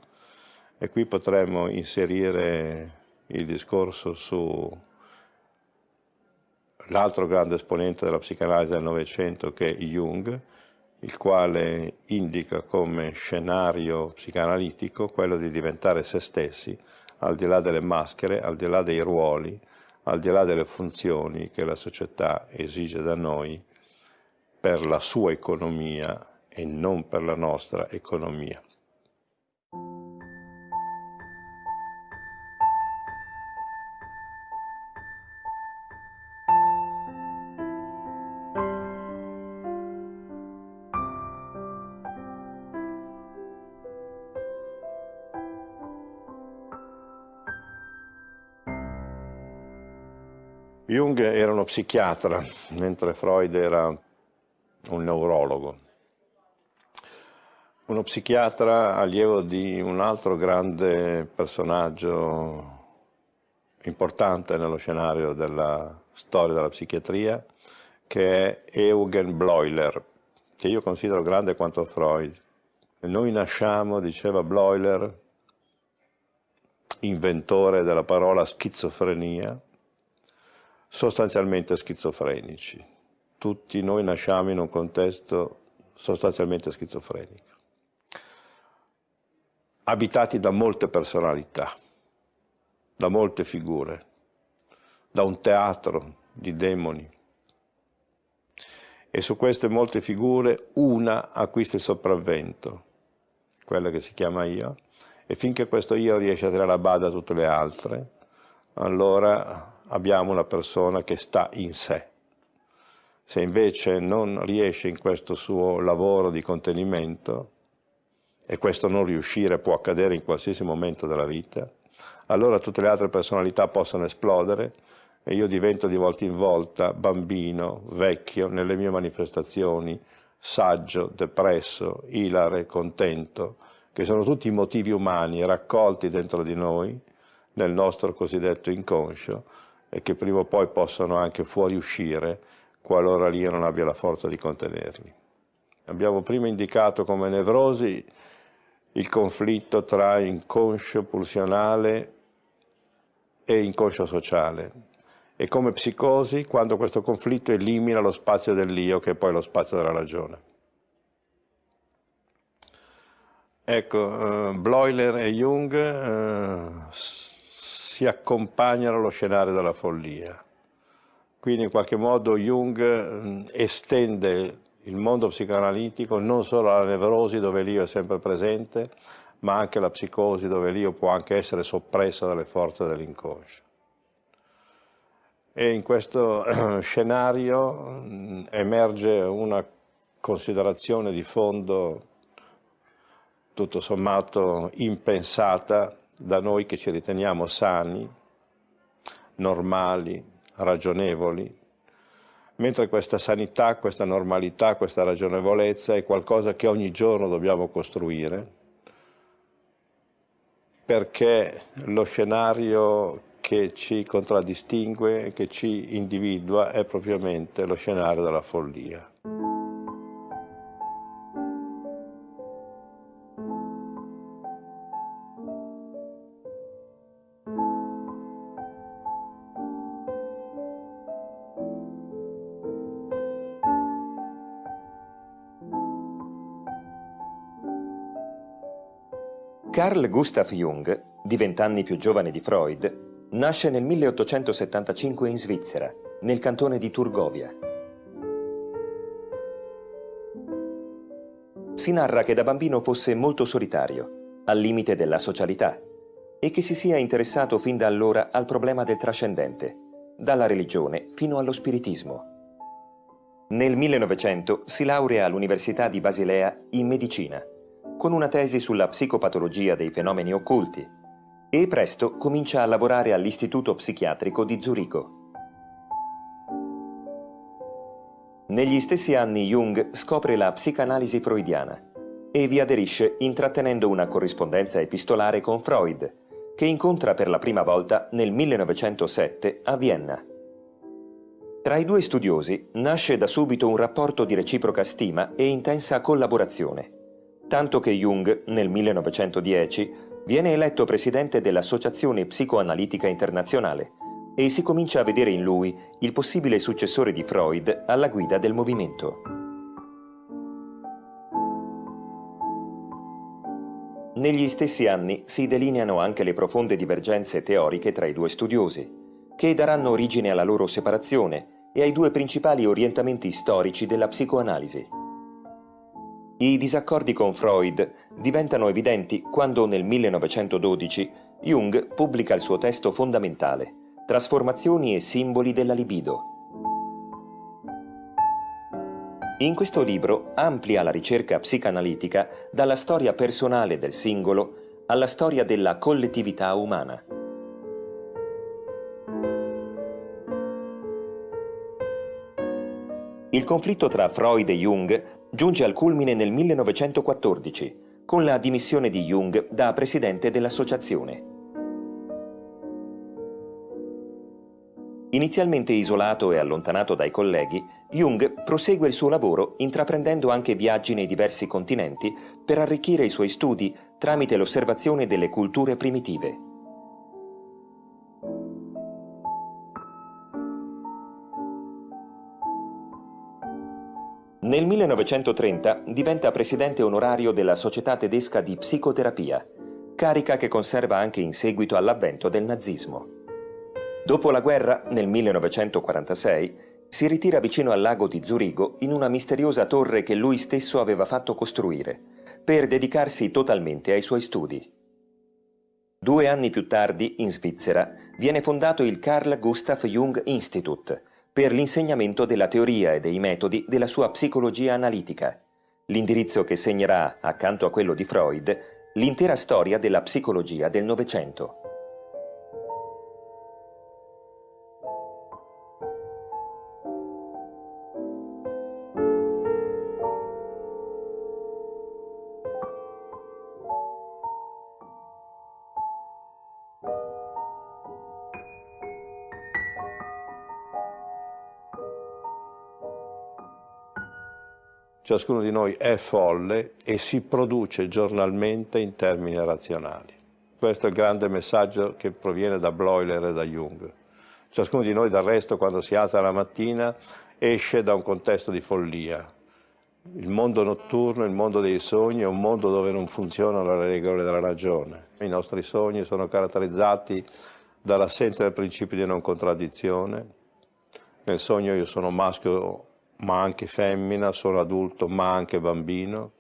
E qui potremmo inserire il discorso su l'altro grande esponente della psicanalisi del Novecento che è Jung, il quale indica come scenario psicanalitico quello di diventare se stessi, al di là delle maschere, al di là dei ruoli, al di là delle funzioni che la società esige da noi per la sua economia e non per la nostra economia. Jung era uno psichiatra, mentre Freud era un neurologo. Uno psichiatra allievo di un altro grande personaggio importante nello scenario della storia della psichiatria, che è Eugen Bleuler, che io considero grande quanto Freud. Noi nasciamo, diceva Bleuler, inventore della parola schizofrenia, sostanzialmente schizofrenici. Tutti noi nasciamo in un contesto sostanzialmente schizofrenico, abitati da molte personalità, da molte figure, da un teatro di demoni. E su queste molte figure una acquista il sopravvento, quella che si chiama io, e finché questo io riesce a tirare a bada tutte le altre, allora abbiamo una persona che sta in sé. Se invece non riesce in questo suo lavoro di contenimento, e questo non riuscire può accadere in qualsiasi momento della vita, allora tutte le altre personalità possono esplodere e io divento di volta in volta bambino, vecchio, nelle mie manifestazioni, saggio, depresso, ilare, contento, che sono tutti motivi umani raccolti dentro di noi, nel nostro cosiddetto inconscio, e che prima o poi possono anche fuoriuscire qualora l'io non abbia la forza di contenerli. Abbiamo prima indicato come nevrosi il conflitto tra inconscio pulsionale e inconscio sociale e come psicosi quando questo conflitto elimina lo spazio dell'io che è poi lo spazio della ragione. Ecco, uh, Bloiler e Jung uh, si accompagnano allo scenario della follia. Quindi in qualche modo Jung estende il mondo psicoanalitico non solo alla nevrosi dove l'io è sempre presente, ma anche alla psicosi dove l'io può anche essere soppresso dalle forze dell'inconscio. E in questo scenario emerge una considerazione di fondo tutto sommato impensata da noi che ci riteniamo sani, normali, ragionevoli, mentre questa sanità, questa normalità, questa ragionevolezza è qualcosa che ogni giorno dobbiamo costruire, perché lo scenario che ci contraddistingue, che ci individua, è propriamente lo scenario della follia. Carl Gustav Jung, di vent'anni più giovane di Freud, nasce nel 1875 in Svizzera, nel cantone di Turgovia. Si narra che da bambino fosse molto solitario, al limite della socialità, e che si sia interessato fin da allora al problema del trascendente, dalla religione fino allo spiritismo. Nel 1900 si laurea all'Università di Basilea in medicina con una tesi sulla psicopatologia dei fenomeni occulti e presto comincia a lavorare all'Istituto Psichiatrico di Zurigo. Negli stessi anni Jung scopre la psicanalisi freudiana e vi aderisce intrattenendo una corrispondenza epistolare con Freud, che incontra per la prima volta nel 1907 a Vienna. Tra i due studiosi nasce da subito un rapporto di reciproca stima e intensa collaborazione tanto che Jung, nel 1910, viene eletto presidente dell'Associazione Psicoanalitica Internazionale e si comincia a vedere in lui il possibile successore di Freud alla guida del movimento. Negli stessi anni si delineano anche le profonde divergenze teoriche tra i due studiosi, che daranno origine alla loro separazione e ai due principali orientamenti storici della psicoanalisi. I disaccordi con Freud diventano evidenti quando nel 1912 Jung pubblica il suo testo fondamentale, Trasformazioni e simboli della libido. In questo libro amplia la ricerca psicanalitica dalla storia personale del singolo alla storia della collettività umana. Il conflitto tra Freud e Jung giunge al culmine nel 1914 con la dimissione di Jung da presidente dell'associazione. Inizialmente isolato e allontanato dai colleghi, Jung prosegue il suo lavoro intraprendendo anche viaggi nei diversi continenti per arricchire i suoi studi tramite l'osservazione delle culture primitive. Nel 1930 diventa presidente onorario della Società tedesca di psicoterapia, carica che conserva anche in seguito all'avvento del nazismo. Dopo la guerra, nel 1946, si ritira vicino al lago di Zurigo in una misteriosa torre che lui stesso aveva fatto costruire, per dedicarsi totalmente ai suoi studi. Due anni più tardi, in Svizzera, viene fondato il Carl Gustav Jung Institute, per l'insegnamento della teoria e dei metodi della sua psicologia analitica, l'indirizzo che segnerà, accanto a quello di Freud, l'intera storia della psicologia del Novecento. Ciascuno di noi è folle e si produce giornalmente in termini razionali. Questo è il grande messaggio che proviene da Bloiler e da Jung. Ciascuno di noi del resto quando si alza la mattina esce da un contesto di follia. Il mondo notturno, il mondo dei sogni è un mondo dove non funzionano le regole della ragione. I nostri sogni sono caratterizzati dall'assenza del principio di non contraddizione. Nel sogno io sono maschio ma anche femmina, sono adulto ma anche bambino,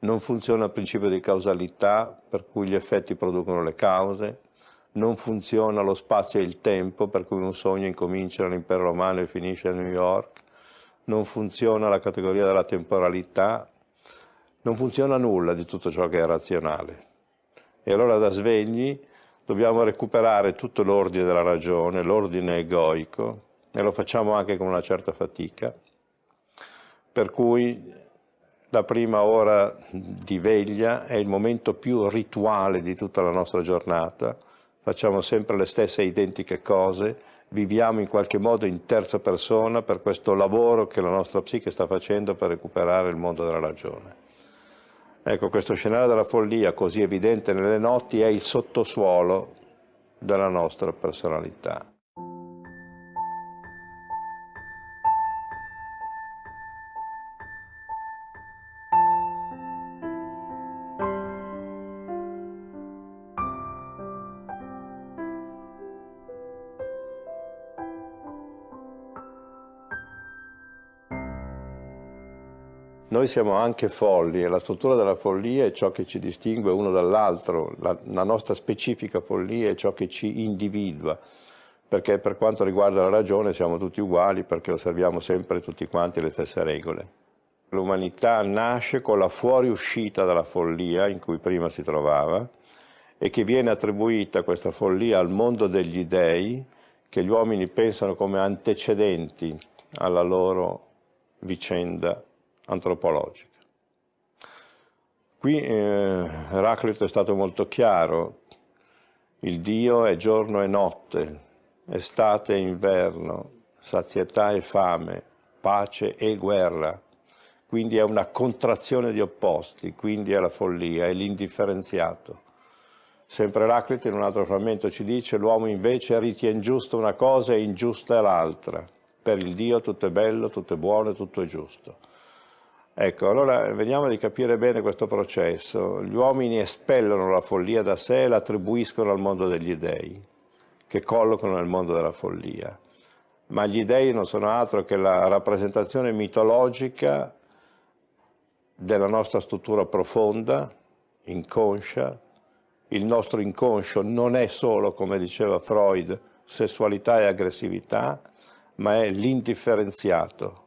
non funziona il principio di causalità per cui gli effetti producono le cause, non funziona lo spazio e il tempo per cui un sogno incomincia nell'impero romano e finisce a New York, non funziona la categoria della temporalità, non funziona nulla di tutto ciò che è razionale. E allora da svegli dobbiamo recuperare tutto l'ordine della ragione, l'ordine egoico, e lo facciamo anche con una certa fatica, per cui la prima ora di veglia è il momento più rituale di tutta la nostra giornata, facciamo sempre le stesse identiche cose, viviamo in qualche modo in terza persona per questo lavoro che la nostra psiche sta facendo per recuperare il mondo della ragione. Ecco, questo scenario della follia così evidente nelle notti è il sottosuolo della nostra personalità. Noi siamo anche folli e la struttura della follia è ciò che ci distingue uno dall'altro, la, la, nostra specifica follia è ciò che ci individua, perché per quanto riguarda la ragione siamo tutti uguali perché osserviamo sempre tutti quanti le stesse regole. L'umanità nasce con la fuoriuscita dalla follia in cui prima si trovava e che viene attribuita questa follia al mondo degli dei che gli uomini pensano come antecedenti alla loro vicenda antropologica. Qui eh, Eraclito è stato molto chiaro, il Dio è giorno e notte, estate e inverno, sazietà e fame, pace e guerra, quindi è una contrazione di opposti, quindi è la follia, è l'indifferenziato. Sempre Eraclito in un altro frammento ci dice l'uomo invece ritiene giusta una cosa e ingiusta l'altra. Per il Dio tutto è bello, tutto è buono, tutto è giusto. Ecco, allora vediamo di capire bene questo processo. Gli uomini espellono la follia da sé e la attribuiscono al mondo degli dei, che collocano nel mondo della follia. Ma gli dei non sono altro che la rappresentazione mitologica della nostra struttura profonda, inconscia. Il nostro inconscio non è solo, come diceva Freud, sessualità e aggressività, ma è l'indifferenziato,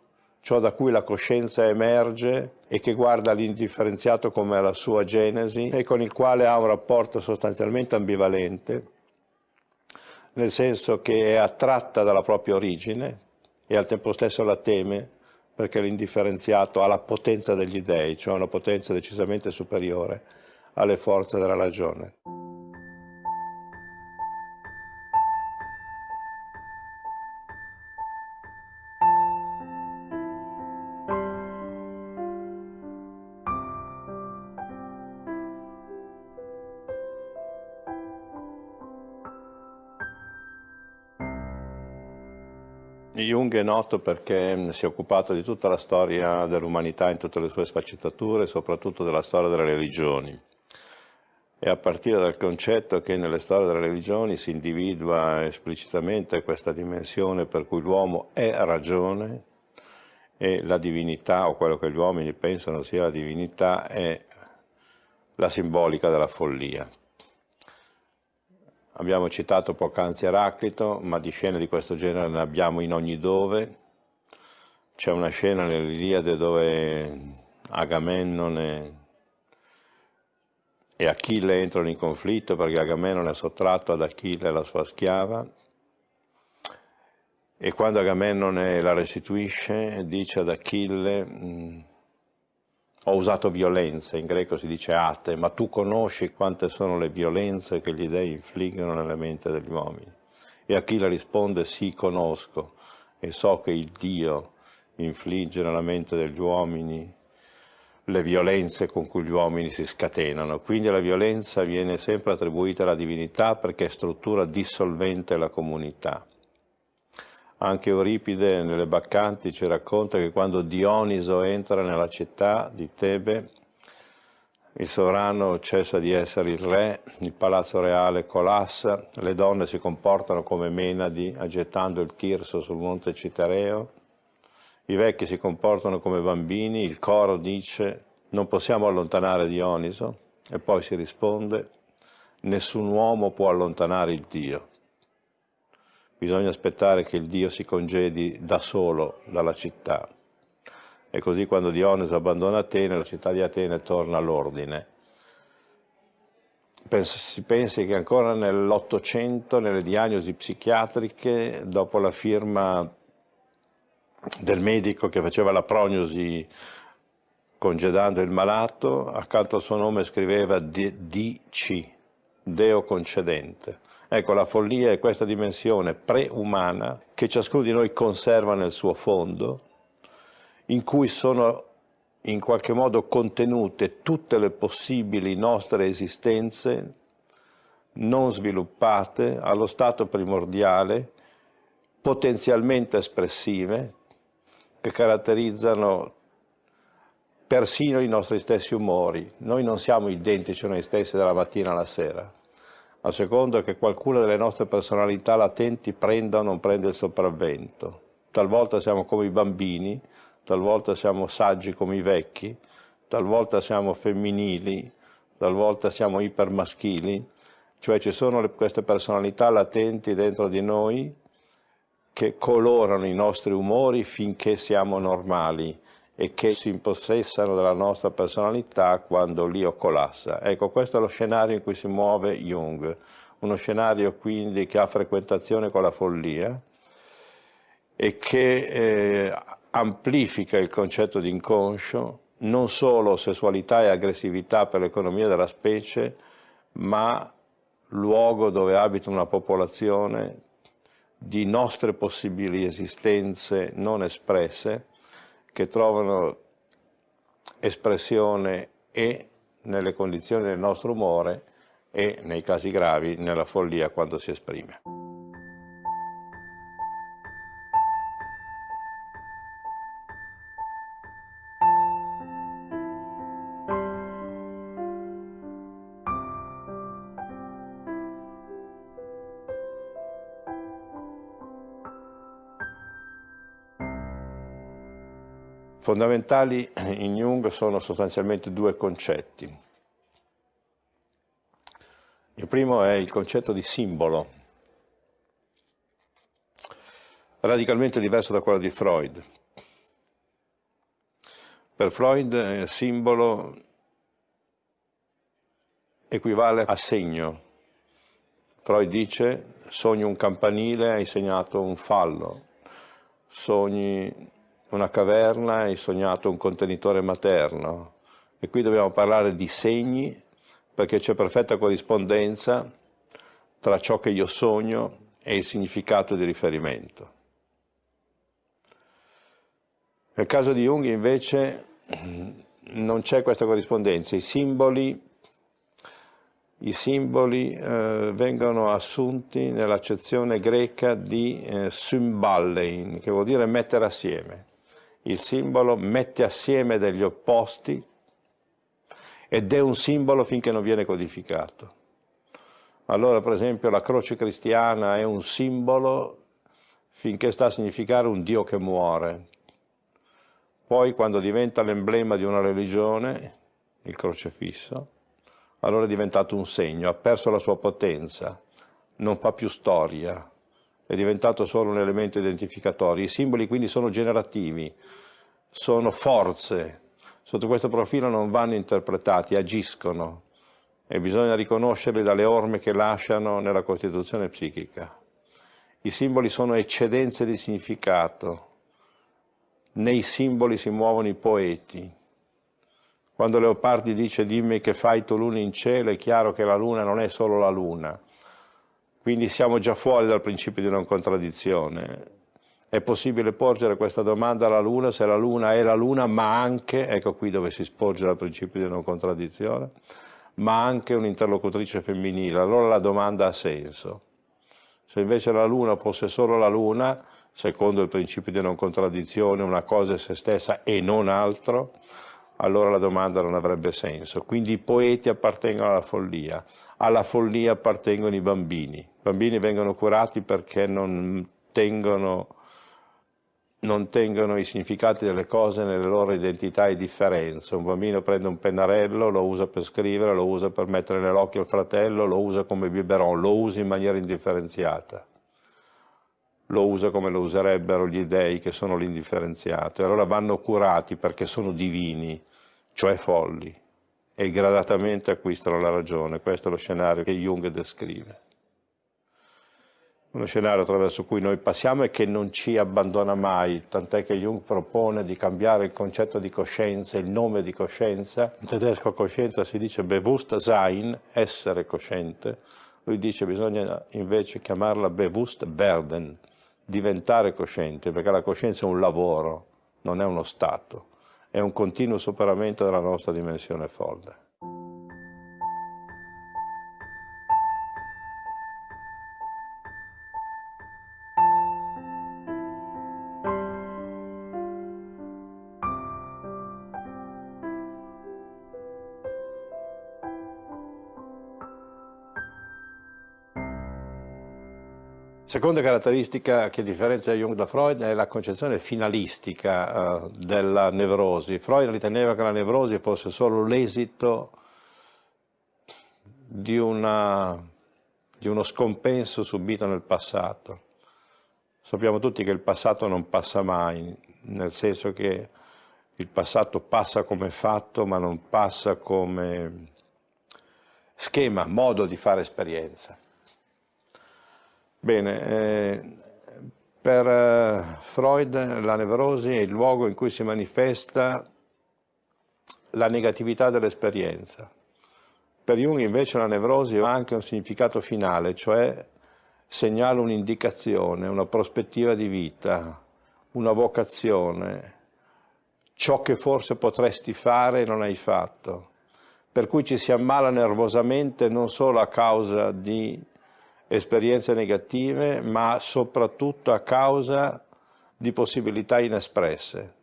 ciò da cui la coscienza emerge e che guarda l'indifferenziato come la sua genesi e con il quale ha un rapporto sostanzialmente ambivalente, nel senso che è attratta dalla propria origine e al tempo stesso la teme perché l'indifferenziato ha la potenza degli dèi, cioè una potenza decisamente superiore alle forze della ragione. Jung è noto perché si è occupato di tutta la storia dell'umanità in tutte le sue sfaccettature, soprattutto della storia delle religioni. E a partire dal concetto che nelle storie delle religioni si individua esplicitamente questa dimensione per cui l'uomo è ragione e la divinità, o quello che gli uomini pensano sia la divinità, è la simbolica della follia. Abbiamo citato poc'anzi Eraclito, ma di scene di questo genere ne abbiamo in ogni dove. C'è una scena nell'Iliade dove Agamennone e Achille entrano in conflitto perché Agamennone ha sottratto ad Achille la sua schiava e quando Agamennone la restituisce dice ad Achille mm, ho usato violenza, in greco si dice ate, ma tu conosci quante sono le violenze che gli dei infliggono nella mente degli uomini. E Achille risponde sì, conosco e so che il Dio infligge nella mente degli uomini le violenze con cui gli uomini si scatenano. Quindi la violenza viene sempre attribuita alla divinità perché è struttura dissolvente della comunità. Anche Euripide nelle Baccanti ci racconta che quando Dioniso entra nella città di Tebe, il sovrano cessa di essere il re, il palazzo reale collassa, le donne si comportano come Menadi aggettando il tirso sul monte Citereo, i vecchi si comportano come bambini, il coro dice non possiamo allontanare Dioniso e poi si risponde nessun uomo può allontanare il Dio. Bisogna aspettare che il Dio si congedi da solo dalla città. E così quando Dioniso abbandona Atene, la città di Atene torna all'ordine. Si pensi che ancora nell'Ottocento, nelle diagnosi psichiatriche, dopo la firma del medico che faceva la prognosi congedando il malato, accanto al suo nome scriveva DC, Deo concedente. Ecco, la follia è questa dimensione preumana che ciascuno di noi conserva nel suo fondo, in cui sono in qualche modo contenute tutte le possibili nostre esistenze non sviluppate allo stato primordiale, potenzialmente espressive, che caratterizzano persino i nostri stessi umori. Noi non siamo identici a noi stessi dalla mattina alla sera, a seconda che qualcuna delle nostre personalità latenti prenda o non prenda il sopravvento. Talvolta siamo come i bambini, talvolta siamo saggi come i vecchi, talvolta siamo femminili, talvolta siamo ipermaschili, cioè ci sono le, queste personalità latenti dentro di noi che colorano i nostri umori finché siamo normali e che si impossessano della nostra personalità quando l'io collassa. Ecco, questo è lo scenario in cui si muove Jung, uno scenario quindi che ha frequentazione con la follia e che eh, amplifica il concetto di inconscio, non solo sessualità e aggressività per l'economia della specie, ma luogo dove abita una popolazione di nostre possibili esistenze non espresse che trovano espressione e nelle condizioni del nostro umore e nei casi gravi nella follia quando si esprime. Fondamentali in Jung sono sostanzialmente due concetti. Il primo è il concetto di simbolo, radicalmente diverso da quello di Freud. Per Freud eh, simbolo equivale a segno. Freud dice sogni un campanile, hai segnato un fallo, sogni una caverna e sognato un contenitore materno. E qui dobbiamo parlare di segni perché c'è perfetta corrispondenza tra ciò che io sogno e il significato di riferimento. Nel caso di Jung invece non c'è questa corrispondenza, i simboli, i simboli eh, vengono assunti nell'accezione greca di eh, symballein, che vuol dire mettere assieme il simbolo mette assieme degli opposti ed è un simbolo finché non viene codificato. Allora, per esempio, la croce cristiana è un simbolo finché sta a significare un Dio che muore. Poi, quando diventa l'emblema di una religione, il crocefisso, allora è diventato un segno, ha perso la sua potenza, non fa più storia, è diventato solo un elemento identificatorio. I simboli quindi sono generativi, sono forze, sotto questo profilo non vanno interpretati, agiscono e bisogna riconoscerli dalle orme che lasciano nella costituzione psichica. I simboli sono eccedenze di significato, nei simboli si muovono i poeti. Quando Leopardi dice dimmi che fai tu luna in cielo, è chiaro che la luna non è solo la luna. Quindi siamo già fuori dal principio di non contraddizione. È possibile porgere questa domanda alla luna se la luna è la luna, ma anche, ecco qui dove si sporge dal principio di non contraddizione, ma anche un'interlocutrice femminile. Allora la domanda ha senso. Se invece la luna fosse solo la luna, secondo il principio di non contraddizione, una cosa è se stessa e non altro, allora la domanda non avrebbe senso. Quindi i poeti appartengono alla follia, alla follia appartengono i bambini. I bambini vengono curati perché non tengono, non tengono i significati delle cose nelle loro identità e differenze. Un bambino prende un pennarello, lo usa per scrivere, lo usa per mettere nell'occhio al fratello, lo usa come biberon, lo usa in maniera indifferenziata lo usa come lo userebbero gli dei che sono l'indifferenziato e allora vanno curati perché sono divini, cioè folli e gradatamente acquistano la ragione. Questo è lo scenario che Jung descrive. Uno scenario attraverso cui noi passiamo e che non ci abbandona mai, tant'è che Jung propone di cambiare il concetto di coscienza, il nome di coscienza. In tedesco coscienza si dice Bewusstsein, essere cosciente. Lui dice che bisogna invece chiamarla Bewusstwerden, diventare cosciente, perché la coscienza è un lavoro, non è uno stato, è un continuo superamento della nostra dimensione folle. Seconda caratteristica che differenzia Jung da Freud è la concezione finalistica uh, della nevrosi. Freud riteneva che la nevrosi fosse solo l'esito di, di uno scompenso subito nel passato. Sappiamo tutti che il passato non passa mai, nel senso che il passato passa come fatto ma non passa come schema, modo di fare esperienza. Bene, eh, per eh, Freud la nevrosi è il luogo in cui si manifesta la negatività dell'esperienza. Per Jung invece la nevrosi ha anche un significato finale, cioè segnala un'indicazione, una prospettiva di vita, una vocazione, ciò che forse potresti fare e non hai fatto. Per cui ci si ammala nervosamente non solo a causa di esperienze negative, ma soprattutto a causa di possibilità inespresse.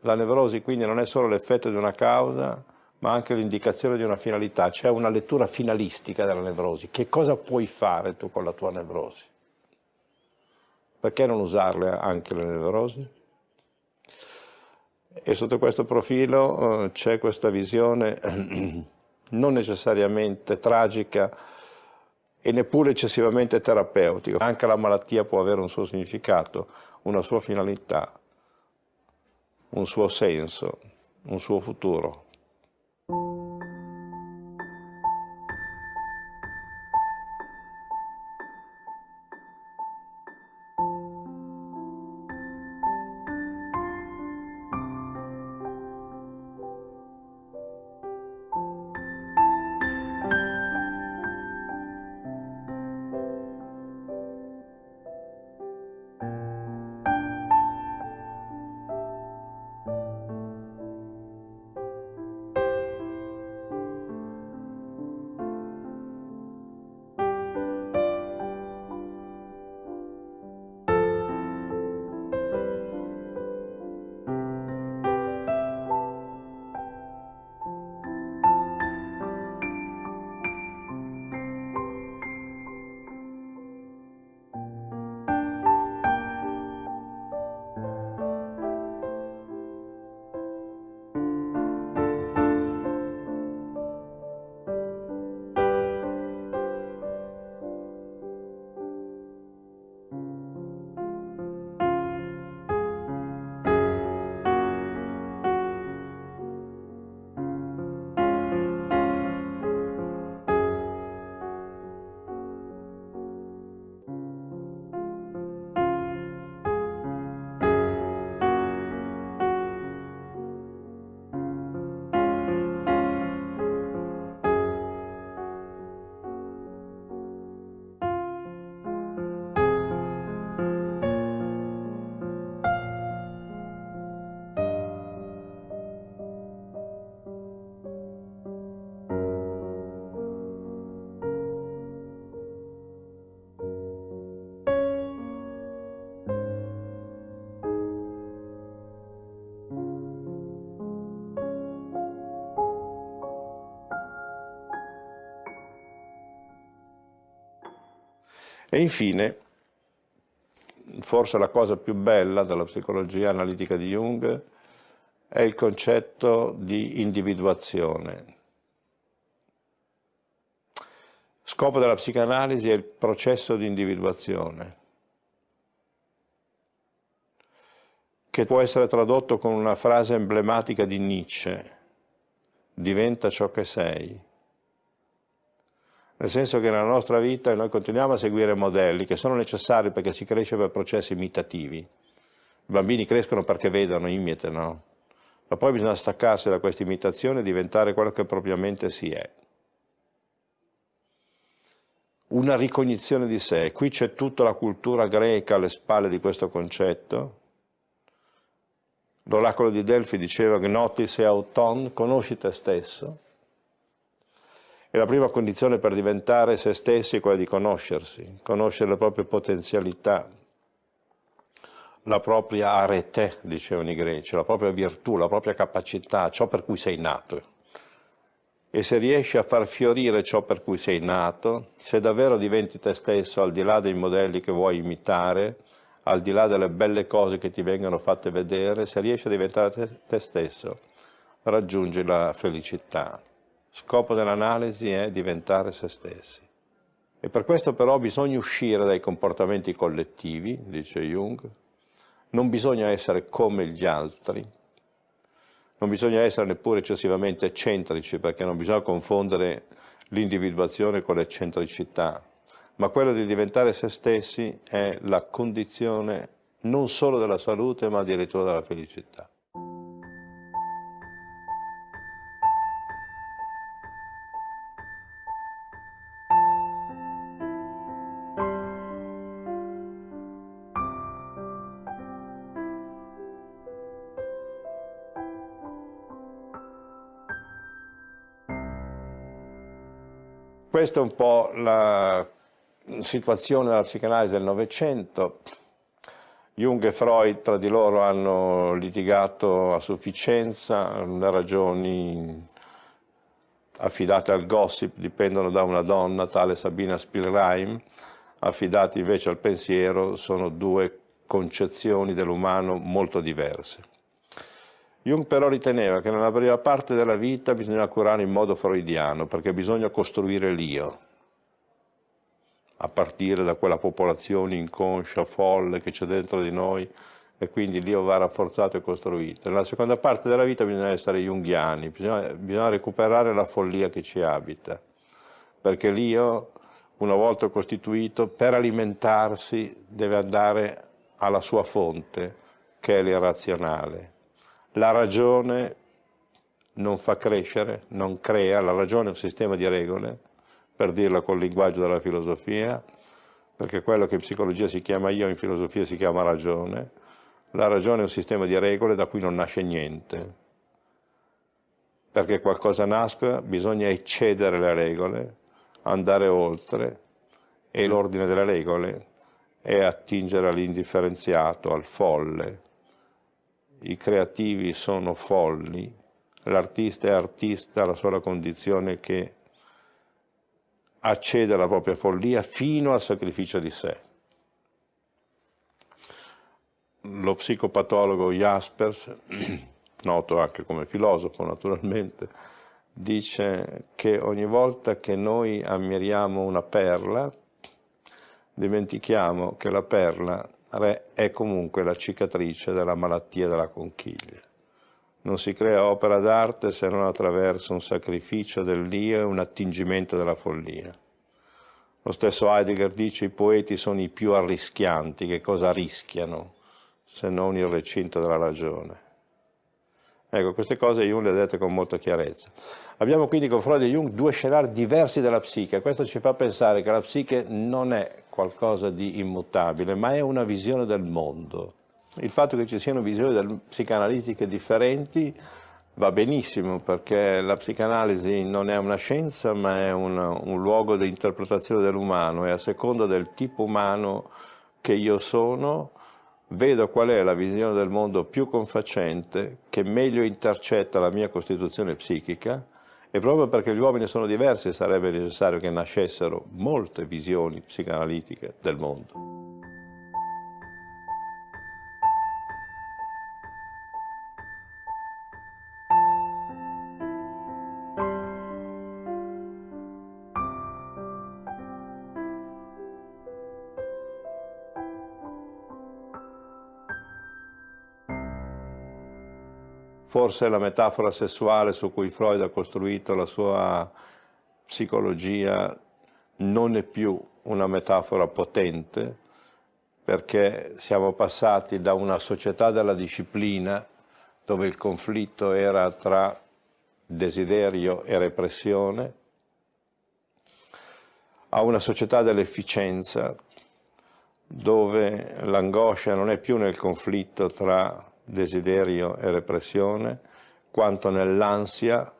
La nevrosi quindi non è solo l'effetto di una causa, ma anche l'indicazione di una finalità, c'è una lettura finalistica della nevrosi. Che cosa puoi fare tu con la tua nevrosi? Perché non usarle anche le nevrosi? E sotto questo profilo eh, c'è questa visione non necessariamente tragica e neppure eccessivamente terapeutico. Anche la malattia può avere un suo significato, una sua finalità, un suo senso, un suo futuro. E infine, forse la cosa più bella della psicologia analitica di Jung è il concetto di individuazione. Scopo della psicanalisi è il processo di individuazione, che può essere tradotto con una frase emblematica di Nietzsche, diventa ciò che sei. Nel senso che nella nostra vita noi continuiamo a seguire modelli che sono necessari perché si cresce per processi imitativi. I bambini crescono perché vedono, imitano, ma poi bisogna staccarsi da questa imitazione e diventare quello che propriamente si è. Una ricognizione di sé. Qui c'è tutta la cultura greca alle spalle di questo concetto. L'oracolo di Delfi diceva gnotis e auton, conosci te stesso. E la prima condizione per diventare se stessi è quella di conoscersi, conoscere le proprie potenzialità, la propria arete, dicevano i greci, la propria virtù, la propria capacità, ciò per cui sei nato. E se riesci a far fiorire ciò per cui sei nato, se davvero diventi te stesso al di là dei modelli che vuoi imitare, al di là delle belle cose che ti vengono fatte vedere, se riesci a diventare te, te stesso, raggiungi la felicità. Scopo dell'analisi è diventare se stessi. E per questo però bisogna uscire dai comportamenti collettivi, dice Jung, non bisogna essere come gli altri, non bisogna essere neppure eccessivamente eccentrici perché non bisogna confondere l'individuazione con l'eccentricità, ma quello di diventare se stessi è la condizione non solo della salute ma addirittura della felicità. Questa è un po' la situazione della psicanalisi del Novecento. Jung e Freud tra di loro hanno litigato a sufficienza, le ragioni affidate al gossip dipendono da una donna, tale Sabina Spielreim, affidate invece al pensiero sono due concezioni dell'umano molto diverse. Jung però riteneva che nella prima parte della vita bisogna curare in modo freudiano, perché bisogna costruire l'io, a partire da quella popolazione inconscia, folle che c'è dentro di noi, e quindi l'io va rafforzato e costruito. Nella seconda parte della vita bisogna essere junghiani, bisogna, bisogna recuperare la follia che ci abita, perché l'io, una volta costituito, per alimentarsi deve andare alla sua fonte, che è l'irrazionale la ragione non fa crescere, non crea, la ragione è un sistema di regole, per dirla col linguaggio della filosofia, perché quello che in psicologia si chiama io, in filosofia si chiama ragione, la ragione è un sistema di regole da cui non nasce niente. Perché qualcosa nasca bisogna eccedere le regole, andare oltre, e l'ordine delle regole è attingere all'indifferenziato, al folle, i creativi sono folli, l'artista è artista alla sola condizione che accede alla propria follia fino al sacrificio di sé. Lo psicopatologo Jaspers, noto anche come filosofo naturalmente, dice che ogni volta che noi ammiriamo una perla, dimentichiamo che la perla è comunque la cicatrice della malattia della conchiglia. Non si crea opera d'arte se non attraverso un sacrificio dell'io e un attingimento della follia. Lo stesso Heidegger dice i poeti sono i più arrischianti, che cosa rischiano se non il recinto della ragione. Ecco, queste cose Jung le ha dette con molta chiarezza. Abbiamo quindi con Freud e Jung due scenari diversi della psiche. Questo ci fa pensare che la psiche non è qualcosa di immutabile, ma è una visione del mondo. Il fatto che ci siano visioni psicanalitiche differenti va benissimo perché la psicanalisi non è una scienza ma è una, un luogo di interpretazione dell'umano e a seconda del tipo umano che io sono vedo qual è la visione del mondo più confacente che meglio intercetta la mia costituzione psichica E proprio perché gli uomini sono diversi sarebbe necessario che nascessero molte visioni psicanalitiche del mondo. Forse la metafora sessuale su cui Freud ha costruito la sua psicologia non è più una metafora potente perché siamo passati da una società della disciplina dove il conflitto era tra desiderio e repressione a una società dell'efficienza dove l'angoscia non è più nel conflitto tra desiderio e repressione, quanto nell'ansia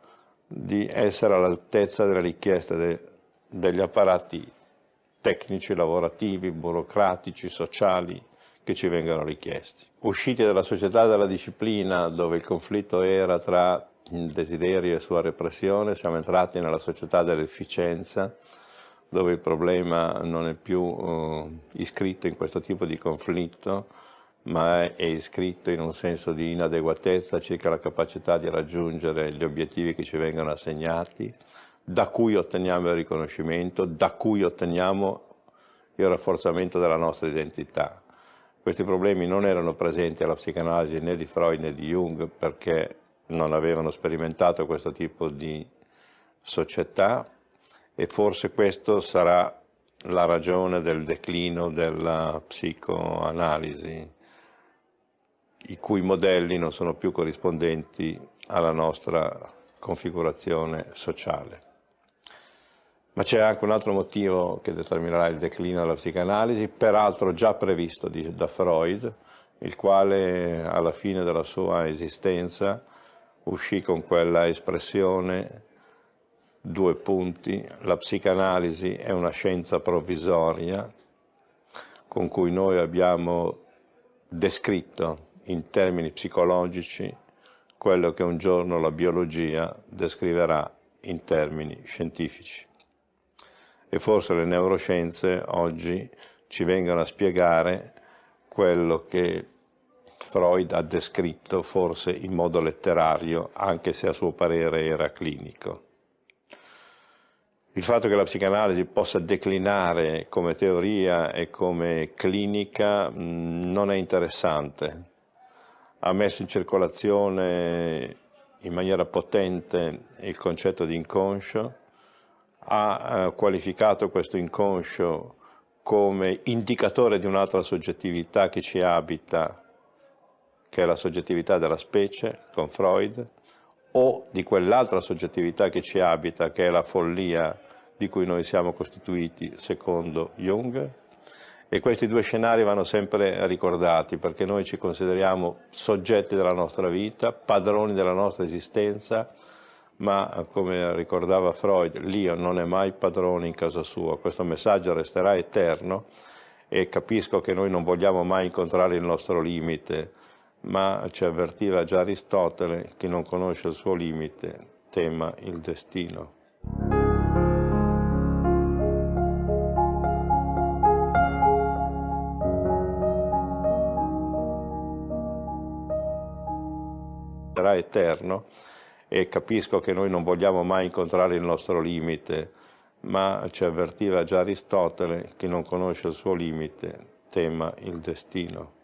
di essere all'altezza delle richieste de, degli apparati tecnici, lavorativi, burocratici, sociali che ci vengono richiesti. Usciti dalla società della disciplina dove il conflitto era tra il desiderio e sua repressione, siamo entrati nella società dell'efficienza dove il problema non è più uh, iscritto in questo tipo di conflitto, ma è iscritto in un senso di inadeguatezza circa la capacità di raggiungere gli obiettivi che ci vengono assegnati, da cui otteniamo il riconoscimento, da cui otteniamo il rafforzamento della nostra identità. Questi problemi non erano presenti alla psicanalisi né di Freud né di Jung perché non avevano sperimentato questo tipo di società e forse questo sarà la ragione del declino della psicoanalisi i cui modelli non sono più corrispondenti alla nostra configurazione sociale. Ma c'è anche un altro motivo che determinerà il declino della psicanalisi, peraltro già previsto da Freud, il quale alla fine della sua esistenza uscì con quella espressione, due punti, la psicanalisi è una scienza provvisoria con cui noi abbiamo descritto in termini psicologici quello che un giorno la biologia descriverà in termini scientifici. E forse le neuroscienze oggi ci vengono a spiegare quello che Freud ha descritto forse in modo letterario, anche se a suo parere era clinico. Il fatto che la psicanalisi possa declinare come teoria e come clinica non è interessante, ha messo in circolazione in maniera potente il concetto di inconscio, ha eh, qualificato questo inconscio come indicatore di un'altra soggettività che ci abita, che è la soggettività della specie, con Freud, o di quell'altra soggettività che ci abita, che è la follia di cui noi siamo costituiti, secondo Jung, e questi due scenari vanno sempre ricordati perché noi ci consideriamo soggetti della nostra vita, padroni della nostra esistenza, ma come ricordava Freud, l'io non è mai padrone in casa sua, questo messaggio resterà eterno e capisco che noi non vogliamo mai incontrare il nostro limite, ma ci avvertiva già Aristotele, chi non conosce il suo limite tema il destino. Sarà eterno e capisco che noi non vogliamo mai incontrare il nostro limite, ma ci avvertiva già Aristotele, chi non conosce il suo limite tema il destino.